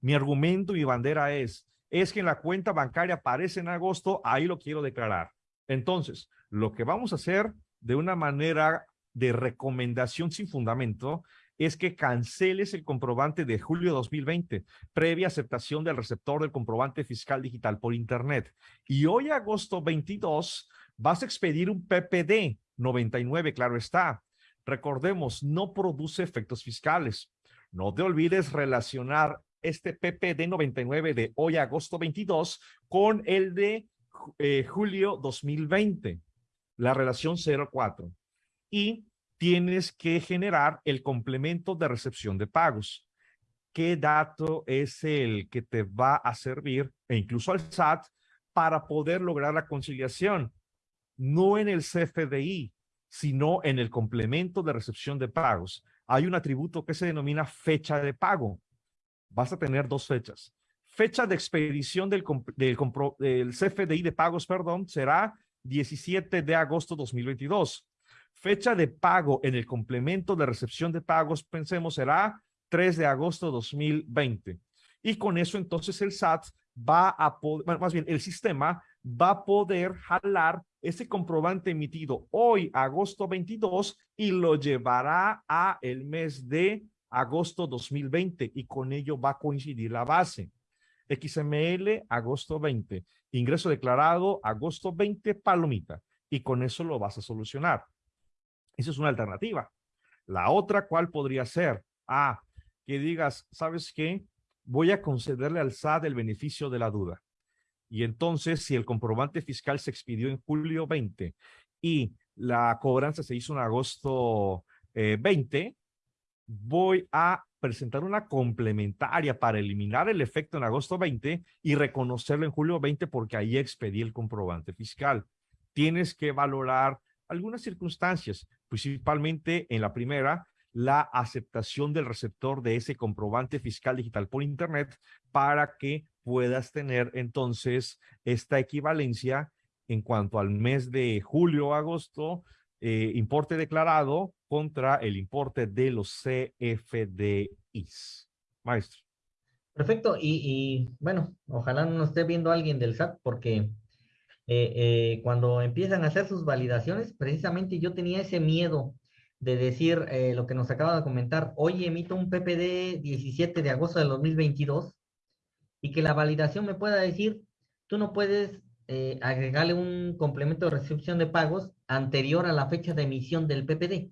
Mi argumento, mi bandera es, es que en la cuenta bancaria aparece en agosto, ahí lo quiero declarar. Entonces, lo que vamos a hacer de una manera de recomendación sin fundamento es que canceles el comprobante de julio de 2020, previa aceptación del receptor del comprobante fiscal digital por Internet. Y hoy, agosto 22, vas a expedir un PPD 99, claro está. Recordemos, no produce efectos fiscales. No te olvides relacionar este PPD 99 de hoy, agosto 22, con el de eh, julio 2020, la relación 04. Y tienes que generar el complemento de recepción de pagos. ¿Qué dato es el que te va a servir, e incluso al SAT, para poder lograr la conciliación? No en el CFDI, sino en el complemento de recepción de pagos hay un atributo que se denomina fecha de pago. Vas a tener dos fechas. Fecha de expedición del, del, del CFDI de pagos, perdón, será 17 de agosto 2022. Fecha de pago en el complemento de recepción de pagos, pensemos, será 3 de agosto 2020. Y con eso entonces el SAT va a poder, más bien el sistema va a poder jalar ese comprobante emitido hoy, agosto 22, y lo llevará a el mes de agosto 2020 y con ello va a coincidir la base. XML, agosto 20. Ingreso declarado, agosto 20, palomita. Y con eso lo vas a solucionar. Esa es una alternativa. La otra, ¿cuál podría ser? Ah, que digas, ¿sabes qué? Voy a concederle al SAT el beneficio de la duda. Y entonces, si el comprobante fiscal se expidió en julio 20 y la cobranza se hizo en agosto 20, eh, voy a presentar una complementaria para eliminar el efecto en agosto 20 y reconocerlo en julio 20 porque ahí expedí el comprobante fiscal. Tienes que valorar algunas circunstancias, principalmente en la primera, la aceptación del receptor de ese comprobante fiscal digital por Internet para que puedas tener entonces esta equivalencia en cuanto al mes de julio agosto, eh, importe declarado contra el importe de los CFDIs. Maestro. Perfecto. Y, bueno, ojalá no esté viendo alguien del SAT porque eh, eh, cuando empiezan a hacer sus validaciones, precisamente yo tenía ese miedo de decir lo que nos acaba de comentar, hoy emito un PPD 17 de agosto del 2022 y que la validación me pueda decir, tú no puedes agregarle un complemento de recepción de pagos anterior a la fecha de emisión del PPD.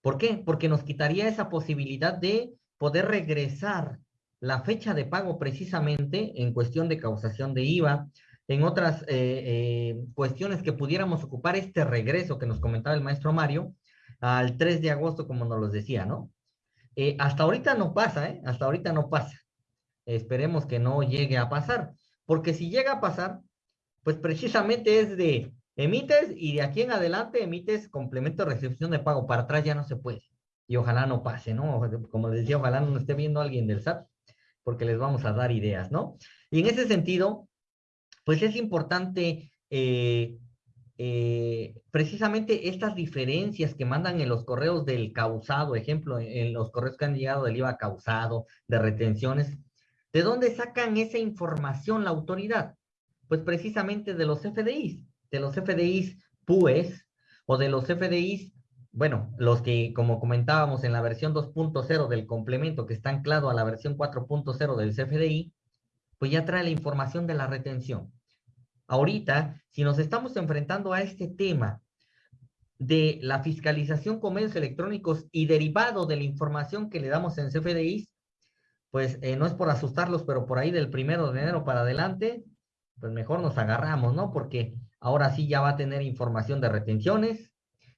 ¿Por qué? Porque nos quitaría esa posibilidad de poder regresar la fecha de pago precisamente en cuestión de causación de IVA, en otras eh, eh, cuestiones que pudiéramos ocupar este regreso que nos comentaba el maestro Mario al 3 de agosto, como nos lo decía, ¿no? Eh, hasta ahorita no pasa, ¿eh? Hasta ahorita no pasa. Esperemos que no llegue a pasar, porque si llega a pasar, pues precisamente es de emites y de aquí en adelante emites complemento de recepción de pago, para atrás ya no se puede. Y ojalá no pase, ¿no? Como decía, ojalá no esté viendo alguien del SAT, porque les vamos a dar ideas, ¿no? Y en ese sentido, pues es importante eh, eh, precisamente estas diferencias que mandan en los correos del causado, ejemplo, en los correos que han llegado del IVA causado, de retenciones, ¿de dónde sacan esa información la autoridad? Pues precisamente de los FDIs, de los FDIs PUES o de los FDIs bueno, los que, como comentábamos en la versión 2.0 del complemento que está anclado a la versión 4.0 del CFDI, pues ya trae la información de la retención. Ahorita, si nos estamos enfrentando a este tema de la fiscalización con medios electrónicos y derivado de la información que le damos en CFDI, pues eh, no es por asustarlos, pero por ahí del primero de enero para adelante, pues mejor nos agarramos, ¿no? Porque ahora sí ya va a tener información de retenciones,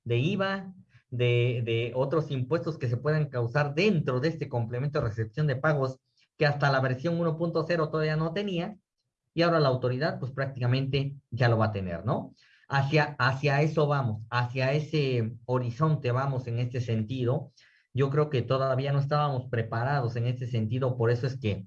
de IVA, de, otros impuestos que se puedan causar dentro de este complemento de recepción de pagos que hasta la versión 1.0 todavía no tenía y ahora la autoridad pues prácticamente ya lo va a tener, ¿no? Hacia, hacia eso vamos, hacia ese horizonte vamos en este sentido. Yo creo que todavía no estábamos preparados en este sentido, por eso es que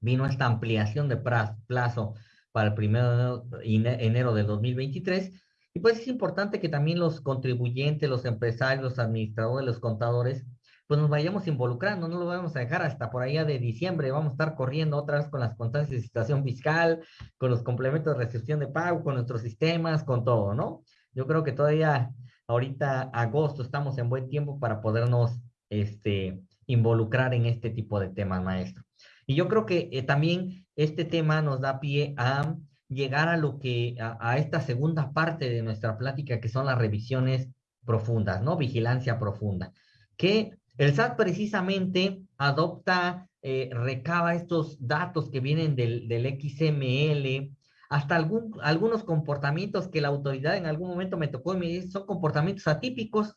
vino esta ampliación de plazo para el primero de enero del 2023 y pues es importante que también los contribuyentes, los empresarios, los administradores, los contadores, pues nos vayamos involucrando, no lo vamos a dejar hasta por allá de diciembre, vamos a estar corriendo otra vez con las constancias de situación fiscal, con los complementos de recepción de pago, con nuestros sistemas, con todo, ¿no? Yo creo que todavía ahorita agosto estamos en buen tiempo para podernos este, involucrar en este tipo de temas, maestro. Y yo creo que eh, también este tema nos da pie a llegar a lo que, a, esta segunda parte de nuestra plática, que son las revisiones profundas, ¿no? Vigilancia profunda. Que el SAT precisamente adopta, eh, recaba estos datos que vienen del, XML, hasta algún, algunos comportamientos que la autoridad en algún momento me tocó y me dice, son comportamientos atípicos.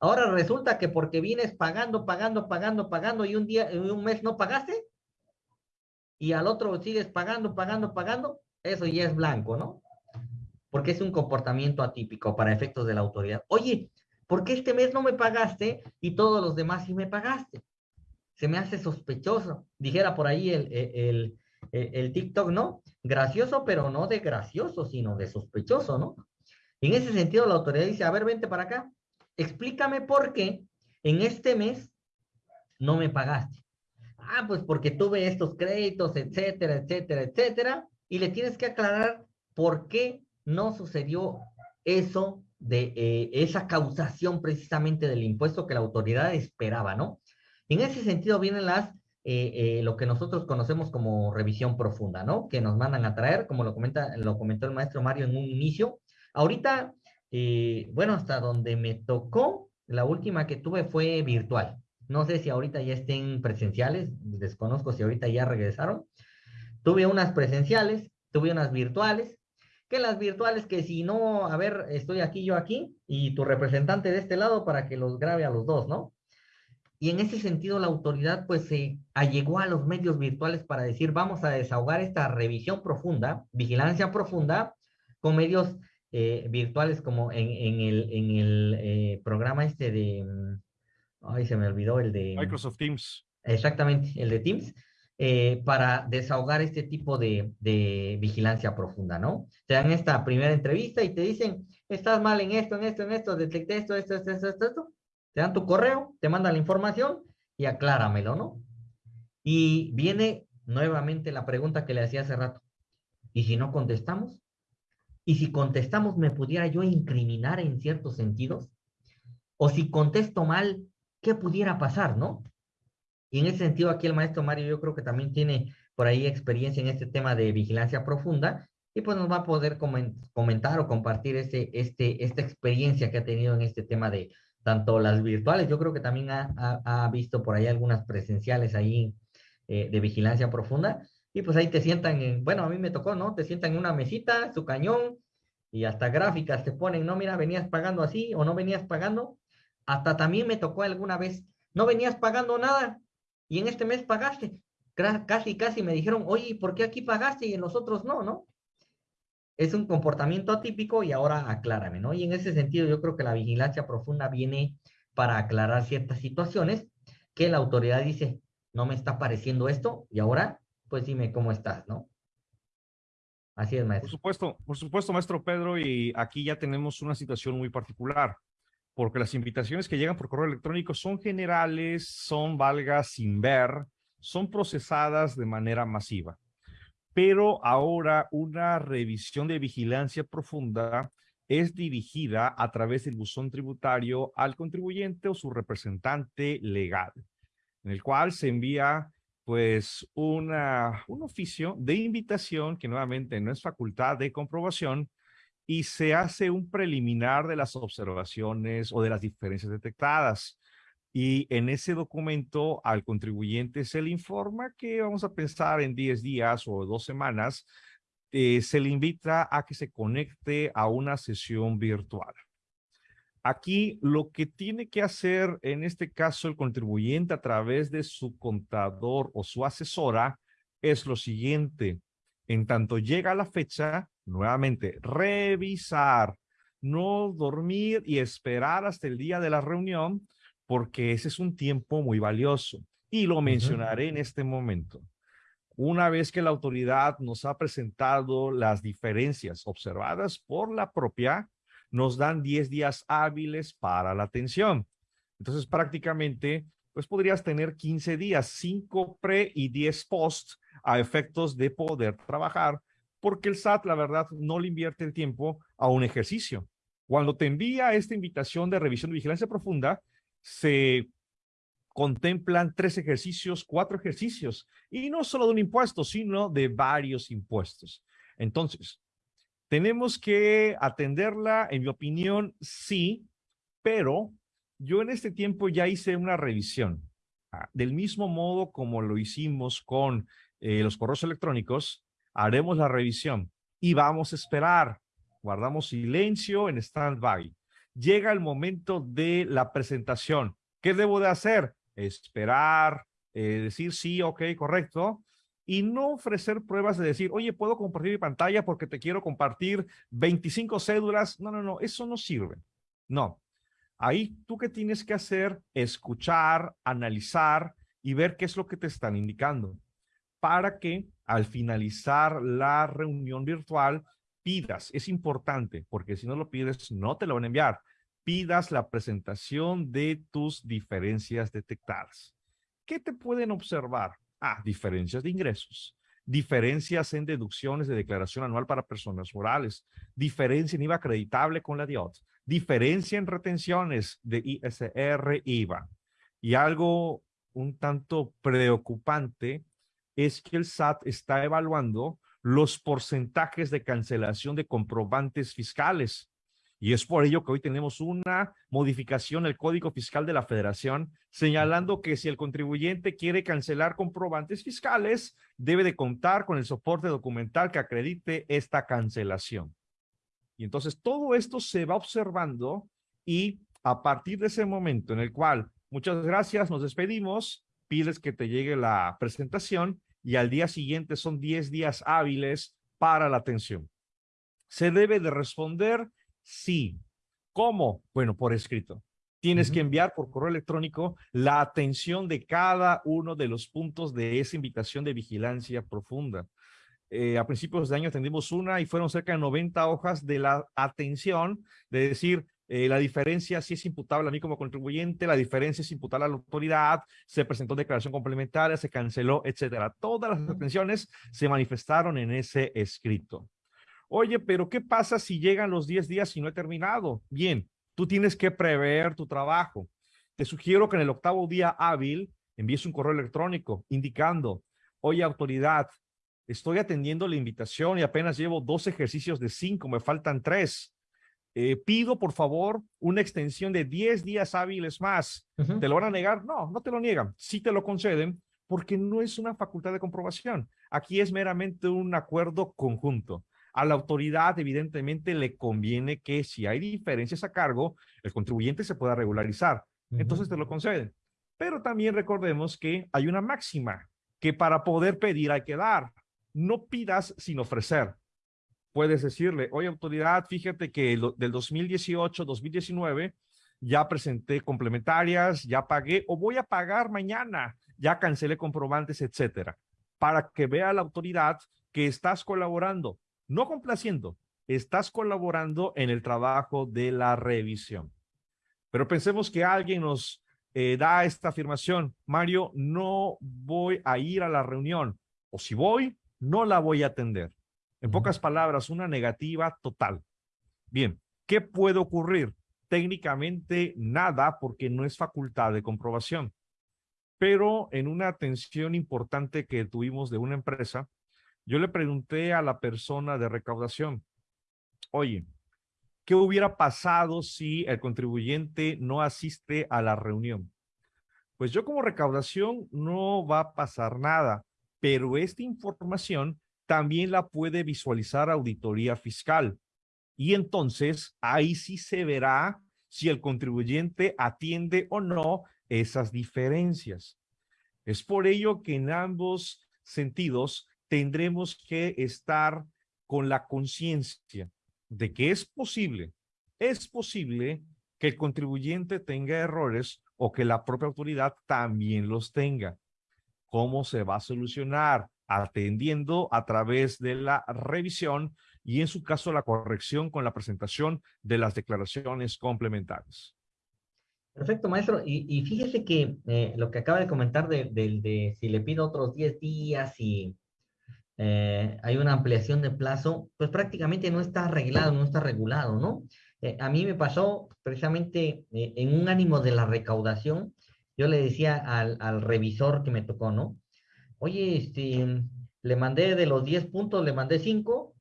Ahora resulta que porque vienes pagando, pagando, pagando, pagando y un día, un mes no pagaste y al otro sigues pagando, pagando, pagando, eso ya es blanco, ¿no? Porque es un comportamiento atípico para efectos de la autoridad. Oye, ¿por qué este mes no me pagaste y todos los demás sí me pagaste? Se me hace sospechoso. Dijera por ahí el, el, el, TikTok, ¿no? Gracioso, pero no de gracioso, sino de sospechoso, ¿no? En ese sentido, la autoridad dice, a ver, vente para acá, explícame por qué en este mes no me pagaste. Ah, pues porque tuve estos créditos, etcétera, etcétera, etcétera, y le tienes que aclarar por qué no sucedió eso de eh, esa causación precisamente del impuesto que la autoridad esperaba, ¿no? En ese sentido vienen las, eh, eh, lo que nosotros conocemos como revisión profunda, ¿no? Que nos mandan a traer, como lo, comentó el maestro Mario en un inicio. Ahorita, bueno, hasta donde me tocó, la última que tuve fue virtual. No sé si ahorita ya estén presenciales, desconozco si ahorita ya regresaron, Tuve unas presenciales, tuve unas virtuales, que las virtuales que si no, a ver, estoy aquí, yo aquí, y tu representante de este lado para que los grabe a los dos, ¿no? Y en ese sentido la autoridad pues se allegó a los medios virtuales para decir, vamos a desahogar esta revisión profunda, vigilancia profunda, con medios eh, virtuales como en, el, en el eh, programa este de, Ay, se me olvidó el de... Microsoft Teams. Exactamente, el de Teams. Eh, para desahogar este tipo de, de, vigilancia profunda, ¿no? Te dan esta primera entrevista y te dicen, estás mal en esto, en esto, en esto, detecté esto, esto, esto, esto, esto, esto. Te dan tu correo, te mandan la información y acláramelo, ¿no? Y viene nuevamente la pregunta que le hacía hace rato. ¿Y si no contestamos? ¿Y si contestamos me pudiera yo incriminar en ciertos sentidos? O si contesto mal, ¿qué pudiera pasar, no? Y en ese sentido, aquí el maestro Mario yo creo que también tiene por ahí experiencia en este tema de vigilancia profunda y pues nos va a poder comentar o compartir este, este, esta experiencia que ha tenido en este tema de tanto las virtuales, yo creo que también ha, ha, visto por ahí algunas presenciales ahí eh, de vigilancia profunda y pues ahí te sientan, en, bueno, a mí me tocó, ¿no? Te sientan en una mesita, su cañón y hasta gráficas te ponen, no, mira, venías pagando así o no venías pagando. Hasta también me tocó alguna vez, no venías pagando nada, y en este mes pagaste. Casi, casi me dijeron, oye, ¿por qué aquí pagaste y en los otros no, no? Es un comportamiento atípico y ahora aclárame, ¿no? Y en ese sentido yo creo que la vigilancia profunda viene para aclarar ciertas situaciones que la autoridad dice, no me está pareciendo esto y ahora, pues dime cómo estás, ¿no? Así es, maestro. Por supuesto, por supuesto, maestro Pedro, y aquí ya tenemos una situación muy particular porque las invitaciones que llegan por correo electrónico son generales, son valgas sin ver, son procesadas de manera masiva. Pero ahora una revisión de vigilancia profunda es dirigida a través del buzón tributario al contribuyente o su representante legal, en el cual se envía pues una, un oficio de invitación que nuevamente no es facultad de comprobación, y se hace un preliminar de las observaciones o de las diferencias detectadas. Y en ese documento al contribuyente se le informa que vamos a pensar en 10 días o dos semanas, eh, se le invita a que se conecte a una sesión virtual. Aquí lo que tiene que hacer en este caso el contribuyente a través de su contador o su asesora es lo siguiente. En tanto llega la fecha, nuevamente, revisar, no dormir y esperar hasta el día de la reunión, porque ese es un tiempo muy valioso. Y lo mencionaré en este momento. Una vez que la autoridad nos ha presentado las diferencias observadas por la propia, nos dan 10 días hábiles para la atención. Entonces, prácticamente, pues podrías tener 15 días, 5 pre y 10 post a efectos de poder trabajar porque el SAT, la verdad, no le invierte el tiempo a un ejercicio. Cuando te envía esta invitación de revisión de vigilancia profunda, se contemplan tres ejercicios, cuatro ejercicios, y no solo de un impuesto, sino de varios impuestos. Entonces, tenemos que atenderla, en mi opinión, sí, pero yo en este tiempo ya hice una revisión. Ah, del mismo modo como lo hicimos con eh, los correos electrónicos, haremos la revisión y vamos a esperar. Guardamos silencio en stand-by. Llega el momento de la presentación. ¿Qué debo de hacer? Esperar, eh, decir sí, ok, correcto, y no ofrecer pruebas de decir, oye, puedo compartir mi pantalla porque te quiero compartir 25 cédulas. No, no, no, eso no sirve. No. Ahí tú qué tienes que hacer, escuchar, analizar y ver qué es lo que te están indicando para que al finalizar la reunión virtual pidas, es importante, porque si no lo pides, no te lo van a enviar, pidas la presentación de tus diferencias detectadas. ¿Qué te pueden observar? Ah, diferencias de ingresos, diferencias en deducciones de declaración anual para personas morales, diferencia en IVA acreditable con la DIOT, diferencia en retenciones de ISR, IVA. Y algo un tanto preocupante es que el SAT está evaluando los porcentajes de cancelación de comprobantes fiscales. Y es por ello que hoy tenemos una modificación del Código Fiscal de la Federación señalando que si el contribuyente quiere cancelar comprobantes fiscales, debe de contar con el soporte documental que acredite esta cancelación. Y entonces todo esto se va observando y a partir de ese momento en el cual, muchas gracias, nos despedimos, pides que te llegue la presentación y al día siguiente son 10 días hábiles para la atención. Se debe de responder sí. ¿Cómo? Bueno, por escrito. tienes que enviar por correo electrónico la atención de cada uno de los puntos de esa invitación de vigilancia profunda. Eh, a principios de año atendimos una y fueron cerca de 90 hojas de la atención, de decir, eh, la diferencia si es imputable a mí como contribuyente, la diferencia es imputable a la autoridad, se presentó declaración complementaria, se canceló, etcétera. Todas las atenciones se manifestaron en ese escrito. Oye, pero ¿qué pasa si llegan los 10 días y no he terminado? Bien, tú tienes que prever tu trabajo. Te sugiero que en el octavo día hábil envíes un correo electrónico indicando, oye autoridad, estoy atendiendo la invitación y apenas llevo dos ejercicios de cinco, me faltan tres. Eh, pido, por favor, una extensión de 10 días hábiles más. ¿Te lo van a negar? No, no te lo niegan. Sí te lo conceden porque no es una facultad de comprobación. Aquí es meramente un acuerdo conjunto. A la autoridad, evidentemente, le conviene que si hay diferencias a cargo, el contribuyente se pueda regularizar. Entonces te lo conceden. Pero también recordemos que hay una máxima, que para poder pedir hay que dar. No pidas sin ofrecer puedes decirle, oye autoridad, fíjate que del 2018, 2019, ya presenté complementarias, ya pagué o voy a pagar mañana, ya cancelé comprobantes, etcétera, para que vea la autoridad que estás colaborando, no complaciendo, estás colaborando en el trabajo de la revisión. Pero pensemos que alguien nos eh, da esta afirmación, Mario, no voy a ir a la reunión, o si voy, no la voy a atender. En pocas palabras, una negativa total. Bien, ¿qué puede ocurrir? Técnicamente nada porque no es facultad de comprobación. Pero en una atención importante que tuvimos de una empresa, yo le pregunté a la persona de recaudación, oye, ¿qué hubiera pasado si el contribuyente no asiste a la reunión? Pues yo como recaudación no va a pasar nada, pero esta información también la puede visualizar auditoría fiscal. Y entonces ahí sí se verá si el contribuyente atiende o no esas diferencias. Es por ello que en ambos sentidos tendremos que estar con la conciencia de que es posible, es posible que el contribuyente tenga errores o que la propia autoridad también los tenga. ¿Cómo se va a solucionar? Atendiendo a través de la revisión y en su caso la corrección con la presentación de las declaraciones complementarias. Perfecto, maestro. Y, fíjese que eh, lo que acaba de comentar de, de, si le pido otros 10 días y eh, hay una ampliación de plazo, pues prácticamente no está arreglado, no está regulado, ¿no? Eh, a mí me pasó precisamente en un ánimo de la recaudación, yo le decía al, al revisor que me tocó, ¿no? Oye, este, le mandé de los 10 puntos, le mandé 5,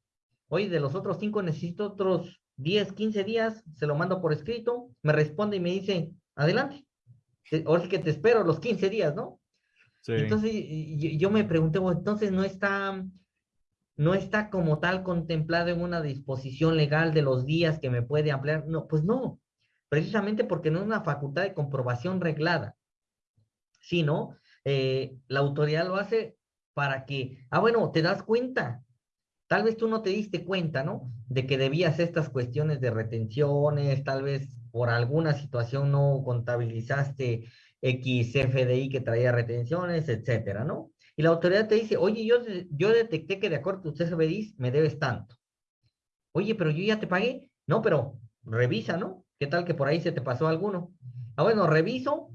oye, de los otros 5 necesito otros 10, 15 días, se lo mando por escrito, me responde y me dice, adelante, ahora sí que te espero los 15 días, ¿no? Sí. Entonces yo me pregunté, entonces no está, no está como tal contemplado en una disposición legal de los días que me puede ampliar. No, pues no, precisamente porque no es una facultad de comprobación reglada, sino eh, la autoridad lo hace para que, ah, bueno, te das cuenta, tal vez tú no te diste cuenta, ¿no? De que debías estas cuestiones de retenciones, tal vez por alguna situación no contabilizaste X FDI que traía retenciones, etcétera, ¿no? Y la autoridad te dice, oye, yo, yo detecté que de acuerdo a tus FDI me debes tanto. Oye, pero yo ya te pagué. No, pero revisa, ¿no? ¿Qué tal que por ahí se te pasó alguno? Ah, bueno, reviso,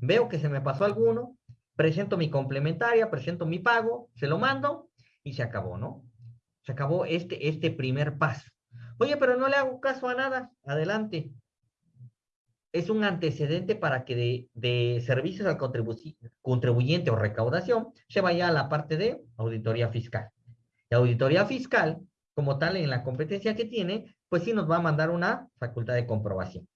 veo que se me pasó alguno, presento mi complementaria, presento mi pago, se lo mando y se acabó, ¿no? Se acabó este, este primer paso. Oye, pero no le hago caso a nada. Adelante. Es un antecedente para que de, de servicios al contribuyente o recaudación se vaya a la parte de auditoría fiscal. La auditoría fiscal, como tal, en la competencia que tiene, pues sí nos va a mandar una facultad de comprobación.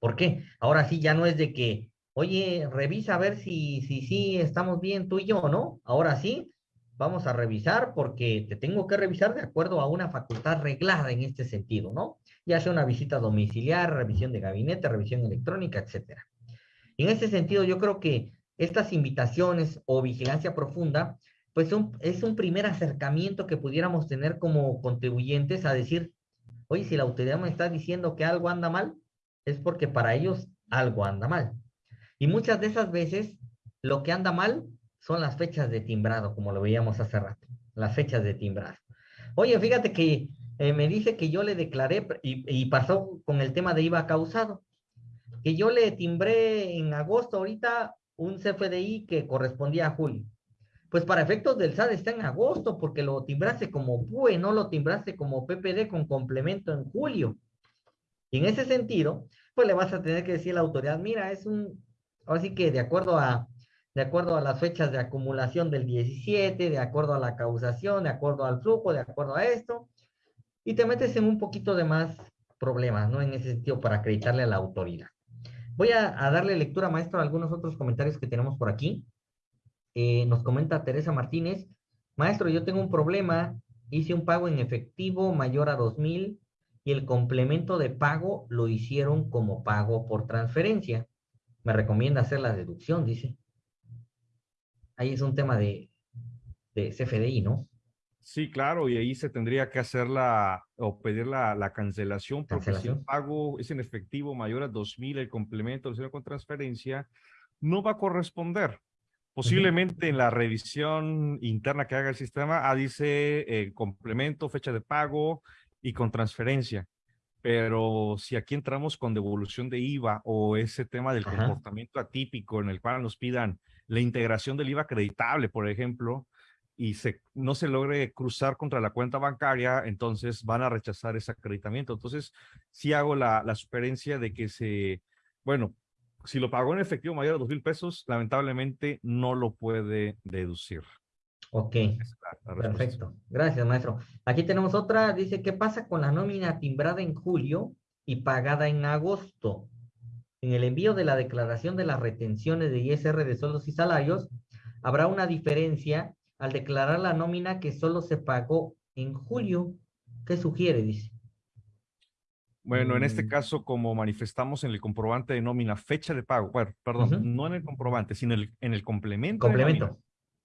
¿Por qué? Ahora sí ya no es de que oye, revisa a ver si, si, si estamos bien tú y yo, ¿no? Ahora sí, vamos a revisar porque te tengo que revisar de acuerdo a una facultad reglada en este sentido, ¿no? Ya sea una visita domiciliar, revisión de gabinete, revisión electrónica, etcétera. En ese sentido, yo creo que estas invitaciones o vigilancia profunda, pues es un primer acercamiento que pudiéramos tener como contribuyentes a decir, oye, si la autoridad me está diciendo que algo anda mal, es porque para ellos algo anda mal. Y muchas de esas veces lo que anda mal son las fechas de timbrado, como lo veíamos hace rato, las fechas de timbrado. Oye, fíjate que eh, me dice que yo le declaré, y, pasó con el tema de IVA causado, que yo le timbré en agosto ahorita un CFDI que correspondía a julio. Pues para efectos del SAT está en agosto, porque lo timbraste como PUE, no lo timbraste como PPD con complemento en julio. Y en ese sentido, pues le vas a tener que decir a la autoridad, mira, es un, así que de acuerdo a, de acuerdo a las fechas de acumulación del 17, de acuerdo a la causación, de acuerdo al flujo, de acuerdo a esto, y te metes en un poquito de más problemas, ¿no? En ese sentido, para acreditarle a la autoridad. Voy a, darle lectura, maestro, a algunos otros comentarios que tenemos por aquí. Eh, nos comenta Teresa Martínez, maestro, yo tengo un problema, hice un pago en efectivo mayor a 2,000 y el complemento de pago lo hicieron como pago por transferencia. Me recomienda hacer la deducción, dice. Ahí es un tema de, de CFDI, ¿no? Sí, claro, y ahí se tendría que hacer la o pedir la, la cancelación, porque si el pago es en efectivo mayor a 2,000, el complemento lo con transferencia, no va a corresponder. Posiblemente en la revisión interna que haga el sistema, ah, dice eh, complemento, fecha de pago y con transferencia. Pero si aquí entramos con devolución de IVA o ese tema del comportamiento atípico en el cual nos pidan la integración del IVA acreditable, por ejemplo, y se, no se logre cruzar contra la cuenta bancaria, entonces van a rechazar ese acreditamiento. Entonces, sí hago la, la sugerencia de que se, bueno, si lo pagó en efectivo mayor a dos mil pesos, lamentablemente no lo puede deducir. Ok, perfecto. Gracias, maestro. Aquí tenemos otra, dice, ¿qué pasa con la nómina timbrada en julio y pagada en agosto? En el envío de la declaración de las retenciones de ISR de sueldos y salarios, habrá una diferencia al declarar la nómina que solo se pagó en julio. ¿Qué sugiere? Dice. Bueno, en este mm. caso, como manifestamos en el comprobante de nómina, fecha de pago, bueno, perdón, no en el comprobante, sino en el, en el complemento. Complemento.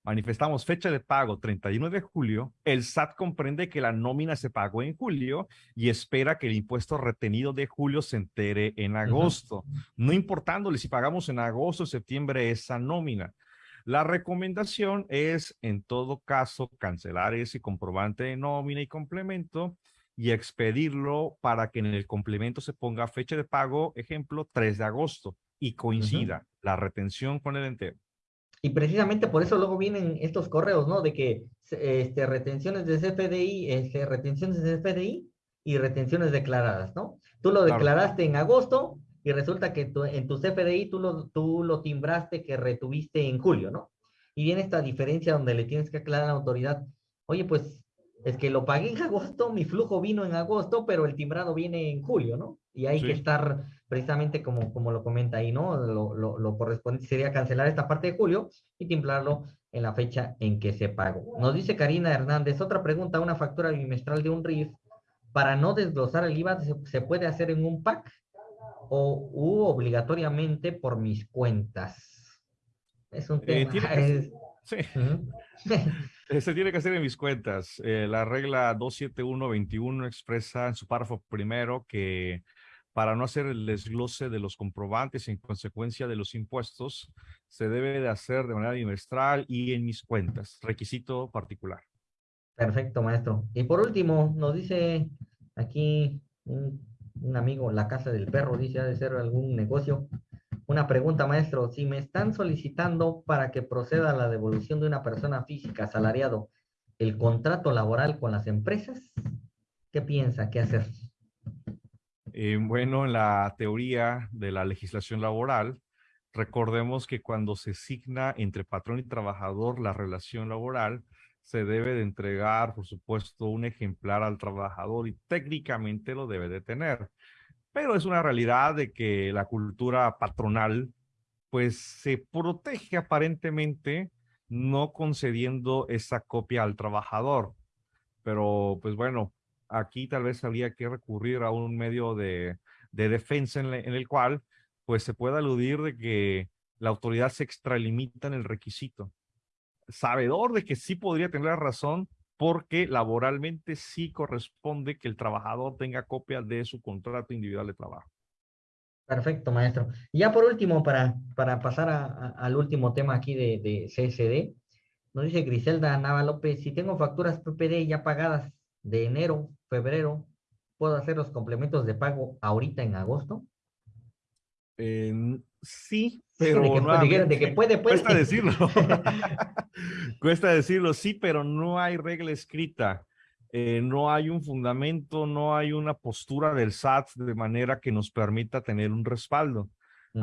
Manifestamos fecha de pago 31 de julio, el SAT comprende que la nómina se pagó en julio y espera que el impuesto retenido de julio se entere en agosto, no importándole si pagamos en agosto o septiembre esa nómina. La recomendación es, en todo caso, cancelar ese comprobante de nómina y complemento y expedirlo para que en el complemento se ponga fecha de pago, ejemplo, 3 de agosto, y coincida la retención con el entero. Y precisamente por eso luego vienen estos correos, ¿no? De que este, retenciones de CFDI, este, retenciones de CFDI y retenciones declaradas, ¿no? Tú lo declaraste en agosto, y resulta que en tu CFDI tú lo, tú lo timbraste que retuviste en julio, ¿no? Y viene esta diferencia donde le tienes que aclarar a la autoridad, oye, pues es que lo pagué en agosto, mi flujo vino en agosto, pero el timbrado viene en julio, ¿no? Y hay que estar precisamente como, como lo comenta ahí, ¿no? Lo, lo, lo correspondiente sería cancelar esta parte de julio y timbrarlo en la fecha en que se pagó. Nos dice Karina Hernández, otra pregunta, una factura bimestral de un RIF, para no desglosar el IVA, ¿se, se puede hacer en un pack? o u obligatoriamente por mis cuentas? Es un eh, tema. sí. Se tiene que hacer en mis cuentas. Eh, la regla 27121 expresa en su párrafo primero que para no hacer el desglose de los comprobantes en consecuencia de los impuestos, se debe de hacer de manera bimestral y en mis cuentas. Requisito particular. Perfecto, maestro. Y por último, nos dice aquí un amigo, la casa del perro, dice, ha de ser algún negocio. Una pregunta, maestro, si me están solicitando para que proceda la devolución de una persona física asalariado el contrato laboral con las empresas, ¿qué piensa? ¿Qué hacer? Eh, bueno, en la teoría de la legislación laboral, recordemos que cuando se signa entre patrón y trabajador la relación laboral, se debe de entregar, por supuesto, un ejemplar al trabajador y técnicamente lo debe de tener. Pero es una realidad de que la cultura patronal, pues se protege aparentemente no concediendo esa copia al trabajador. Pero, pues bueno, aquí tal vez habría que recurrir a un medio de, defensa en, el cual, pues se pueda aludir de que la autoridad se extralimita en el requisito sabedor de que sí podría tener razón porque laboralmente sí corresponde que el trabajador tenga copia de su contrato individual de trabajo. Perfecto, maestro. Y ya por último, para, para pasar al último tema aquí de, de CSD, nos dice Griselda Nava López, si tengo facturas PPD ya pagadas de enero, febrero, ¿puedo hacer los complementos de pago ahorita en agosto? sí, pero de que, de que puede, puede. Cuesta decirlo. cuesta decirlo, sí, pero no hay regla escrita. Eh, no hay un fundamento, no hay una postura del SAT de manera que nos permita tener un respaldo.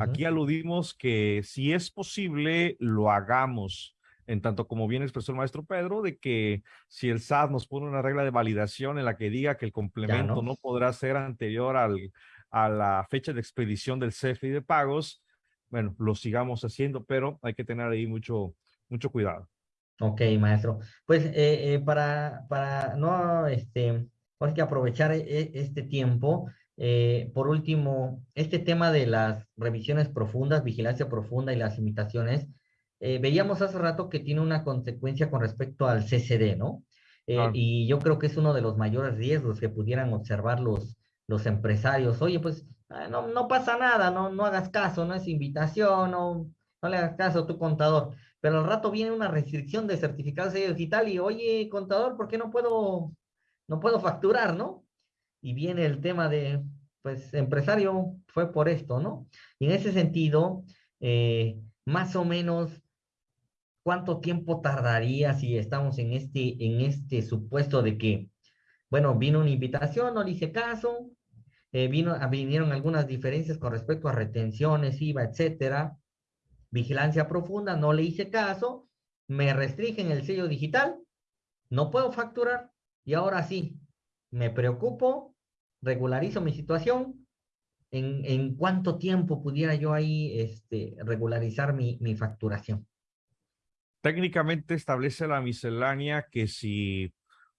Aquí aludimos que si es posible, lo hagamos en tanto como bien expresó el maestro Pedro, de que si el SAT nos pone una regla de validación en la que diga que el complemento no. podrá ser anterior al, a la fecha de expedición del CFI de pagos, bueno, lo sigamos haciendo, pero hay que tener ahí mucho, mucho cuidado. Ok, maestro. Pues eh, eh, para, para no, este, hay que aprovechar e, este tiempo, eh, por último, este tema de las revisiones profundas, vigilancia profunda y las imitaciones, eh, veíamos hace rato que tiene una consecuencia con respecto al CCD, ¿no? Eh, y yo creo que es uno de los mayores riesgos que pudieran observar los, los empresarios. Oye, pues ah, no, no pasa nada, no, no hagas caso, no es invitación, no, no le hagas caso a tu contador. Pero al rato viene una restricción de certificado digital y, oye, contador, ¿por qué no puedo, no puedo facturar, no? Y viene el tema de, pues, empresario fue por esto, ¿no? Y en ese sentido, eh, más o menos, ¿cuánto tiempo tardaría si estamos en este, en este supuesto de que, bueno, vino una invitación, no le hice caso, eh, vino, vinieron algunas diferencias con respecto a retenciones, IVA, etcétera, vigilancia profunda, no le hice caso, me restringen el sello digital, no puedo facturar y ahora sí, me preocupo, regularizo mi situación, ¿en, en cuánto tiempo pudiera yo ahí este, regularizar mi, mi facturación? Técnicamente establece la miscelánea que si,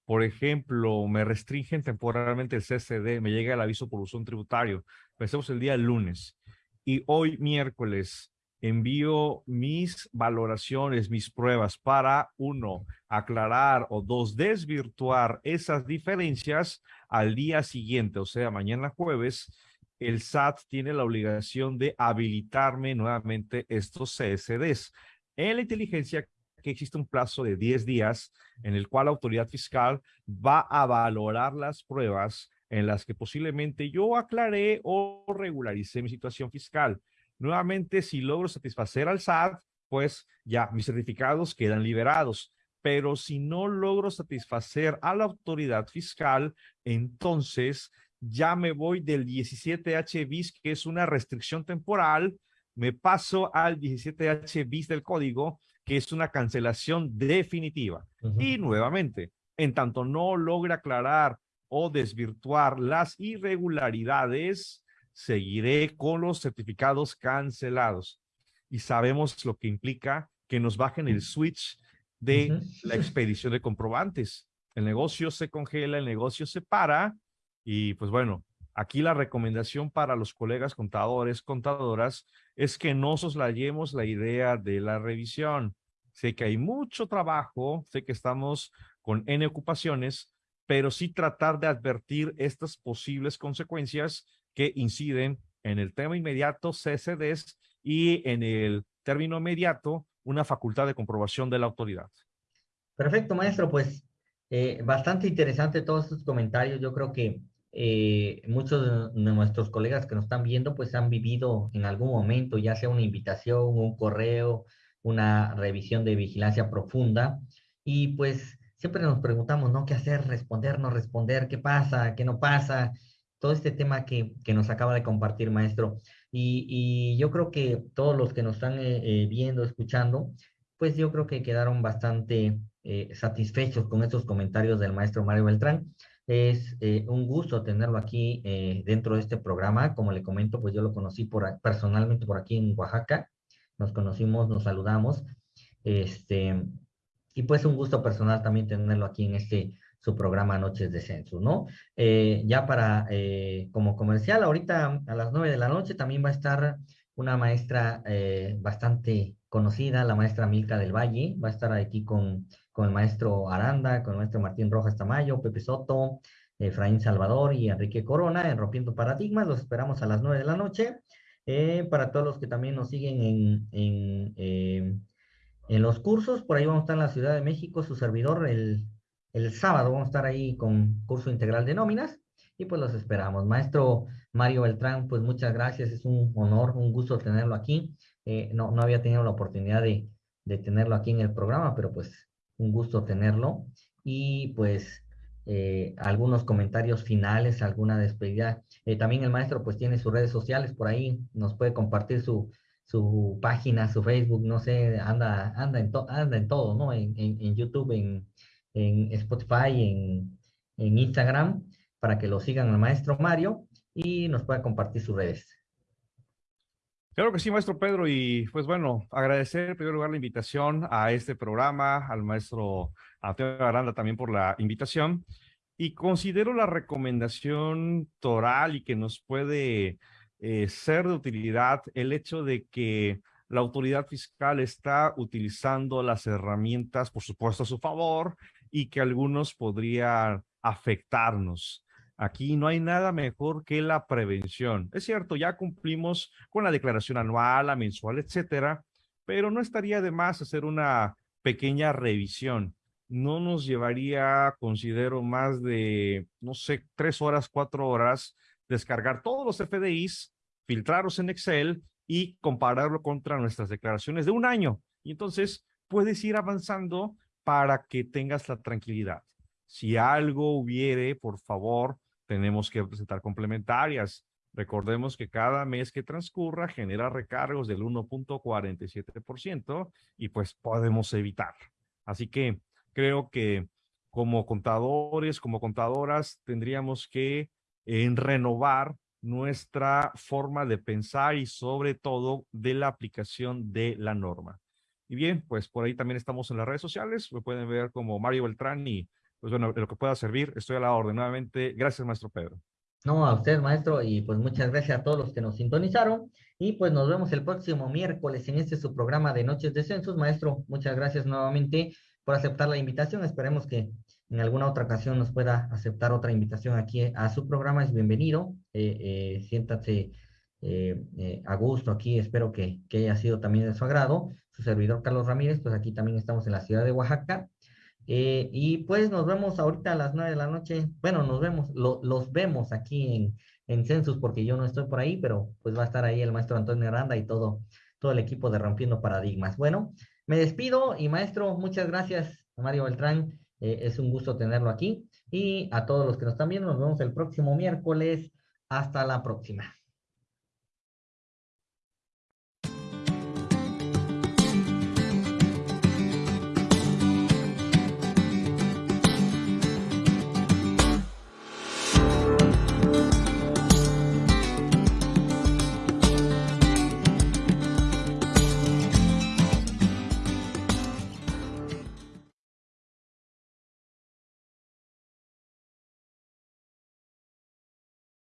por ejemplo, me restringen temporalmente el CCD, me llega el aviso por uso tributario, pensemos el día lunes, y hoy miércoles envío mis valoraciones, mis pruebas para, uno, aclarar o dos, desvirtuar esas diferencias al día siguiente, o sea, mañana jueves, el SAT tiene la obligación de habilitarme nuevamente estos CSDs. En la inteligencia que existe un plazo de 10 días en el cual la autoridad fiscal va a valorar las pruebas en las que posiblemente yo aclaré o regularicé mi situación fiscal. Nuevamente, si logro satisfacer al SAT, pues ya mis certificados quedan liberados. Pero si no logro satisfacer a la autoridad fiscal, entonces ya me voy del 17H bis, que es una restricción temporal, me paso al 17H bis del código, que es una cancelación definitiva. Y nuevamente, en tanto no logra aclarar o desvirtuar las irregularidades, seguiré con los certificados cancelados. Y sabemos lo que implica que nos bajen el switch de la expedición de comprobantes. El negocio se congela, el negocio se para y pues bueno, Aquí la recomendación para los colegas contadores, contadoras, es que no soslayemos la idea de la revisión. Sé que hay mucho trabajo, sé que estamos con N ocupaciones, pero sí tratar de advertir estas posibles consecuencias que inciden en el tema inmediato, CCDs, y en el término inmediato, una facultad de comprobación de la autoridad. Perfecto, maestro. Pues eh, bastante interesante todos estos comentarios. Yo creo que eh, muchos de nuestros colegas que nos están viendo pues han vivido en algún momento, ya sea una invitación, un correo, una revisión de vigilancia profunda y pues siempre nos preguntamos, ¿no? ¿Qué hacer? Responder, no responder, ¿qué pasa? ¿Qué no pasa? Todo este tema que, que nos acaba de compartir, maestro. Y, yo creo que todos los que nos están eh, eh, viendo, escuchando, pues yo creo que quedaron bastante satisfechos con estos comentarios del maestro Mario Beltrán. Es eh, un gusto tenerlo aquí eh, dentro de este programa. Como le comento, pues yo lo conocí por, personalmente por aquí en Oaxaca. Nos conocimos, nos saludamos. Este, y pues un gusto personal también tenerlo aquí en este su programa Noches de Censo, ¿no? Eh, ya para, como comercial, ahorita a las nueve de la noche también va a estar una maestra bastante conocida, la maestra Milka del Valle, va a estar aquí con con el maestro Aranda, con el maestro Martín Rojas Tamayo, Pepe Soto, Efraín Salvador y Enrique Corona en Rompiendo Paradigmas. Los esperamos a las nueve de la noche. Eh, para todos los que también nos siguen en, en, eh, en, los cursos, por ahí vamos a estar en la Ciudad de México, su servidor, el, el sábado vamos a estar ahí con curso integral de nóminas y pues los esperamos. Maestro Mario Beltrán, pues muchas gracias, es un honor, un gusto tenerlo aquí. Eh, no, no había tenido la oportunidad de, de tenerlo aquí en el programa, pero pues un gusto tenerlo. Y pues eh, algunos comentarios finales, alguna despedida. Eh, también el maestro pues tiene sus redes sociales por ahí, nos puede compartir su, su página, su Facebook, no sé, anda, anda, en, anda en todo, ¿no? En, en, YouTube, en, en Spotify, en, en Instagram, para que lo sigan al maestro Mario y nos pueda compartir sus redes. Claro que sí, maestro Pedro, y pues bueno, agradecer en primer lugar la invitación a este programa, al maestro Antonio Aranda también por la invitación, y considero la recomendación toral y que nos puede eh, ser de utilidad el hecho de que la autoridad fiscal está utilizando las herramientas, por supuesto, a su favor, y que algunos podrían afectarnos. Aquí no hay nada mejor que la prevención. Es cierto, ya cumplimos con la declaración anual, la mensual, etcétera, pero no estaría de más hacer una pequeña revisión. No nos llevaría, considero, más de, no sé, tres horas, cuatro horas, descargar todos los FDIs, filtrarlos en Excel y compararlo contra nuestras declaraciones de un año. Y entonces puedes ir avanzando para que tengas la tranquilidad. Si algo hubiere, por favor, tenemos que presentar complementarias. Recordemos que cada mes que transcurra genera recargos del 1.47% y pues podemos evitar. Así que creo que como contadores, como contadoras, tendríamos que en renovar nuestra forma de pensar y sobre todo de la aplicación de la norma. Y bien, pues por ahí también estamos en las redes sociales, me pueden ver como Mario Beltrán y pues bueno, lo que pueda servir, estoy a la orden. Nuevamente, gracias, maestro Pedro. No, a usted, maestro, y pues muchas gracias a todos los que nos sintonizaron. Y pues nos vemos el próximo miércoles en este su programa de Noches de Censos. Maestro, muchas gracias nuevamente por aceptar la invitación. Esperemos que en alguna otra ocasión nos pueda aceptar otra invitación aquí a su programa. Es bienvenido. Eh, eh, siéntate eh, a gusto aquí. Espero que, que haya sido también de su agrado. Su servidor Carlos Ramírez, pues aquí también estamos en la ciudad de Oaxaca. Eh, y pues nos vemos ahorita a las nueve de la noche. Bueno, nos vemos, los vemos aquí en, en Census porque yo no estoy por ahí, pero pues va a estar ahí el maestro Antonio Aranda y todo, todo el equipo de Rompiendo Paradigmas. Bueno, me despido y maestro, muchas gracias, Mario Beltrán. Eh, es un gusto tenerlo aquí. Y a todos los que nos están viendo, nos vemos el próximo miércoles. Hasta la próxima.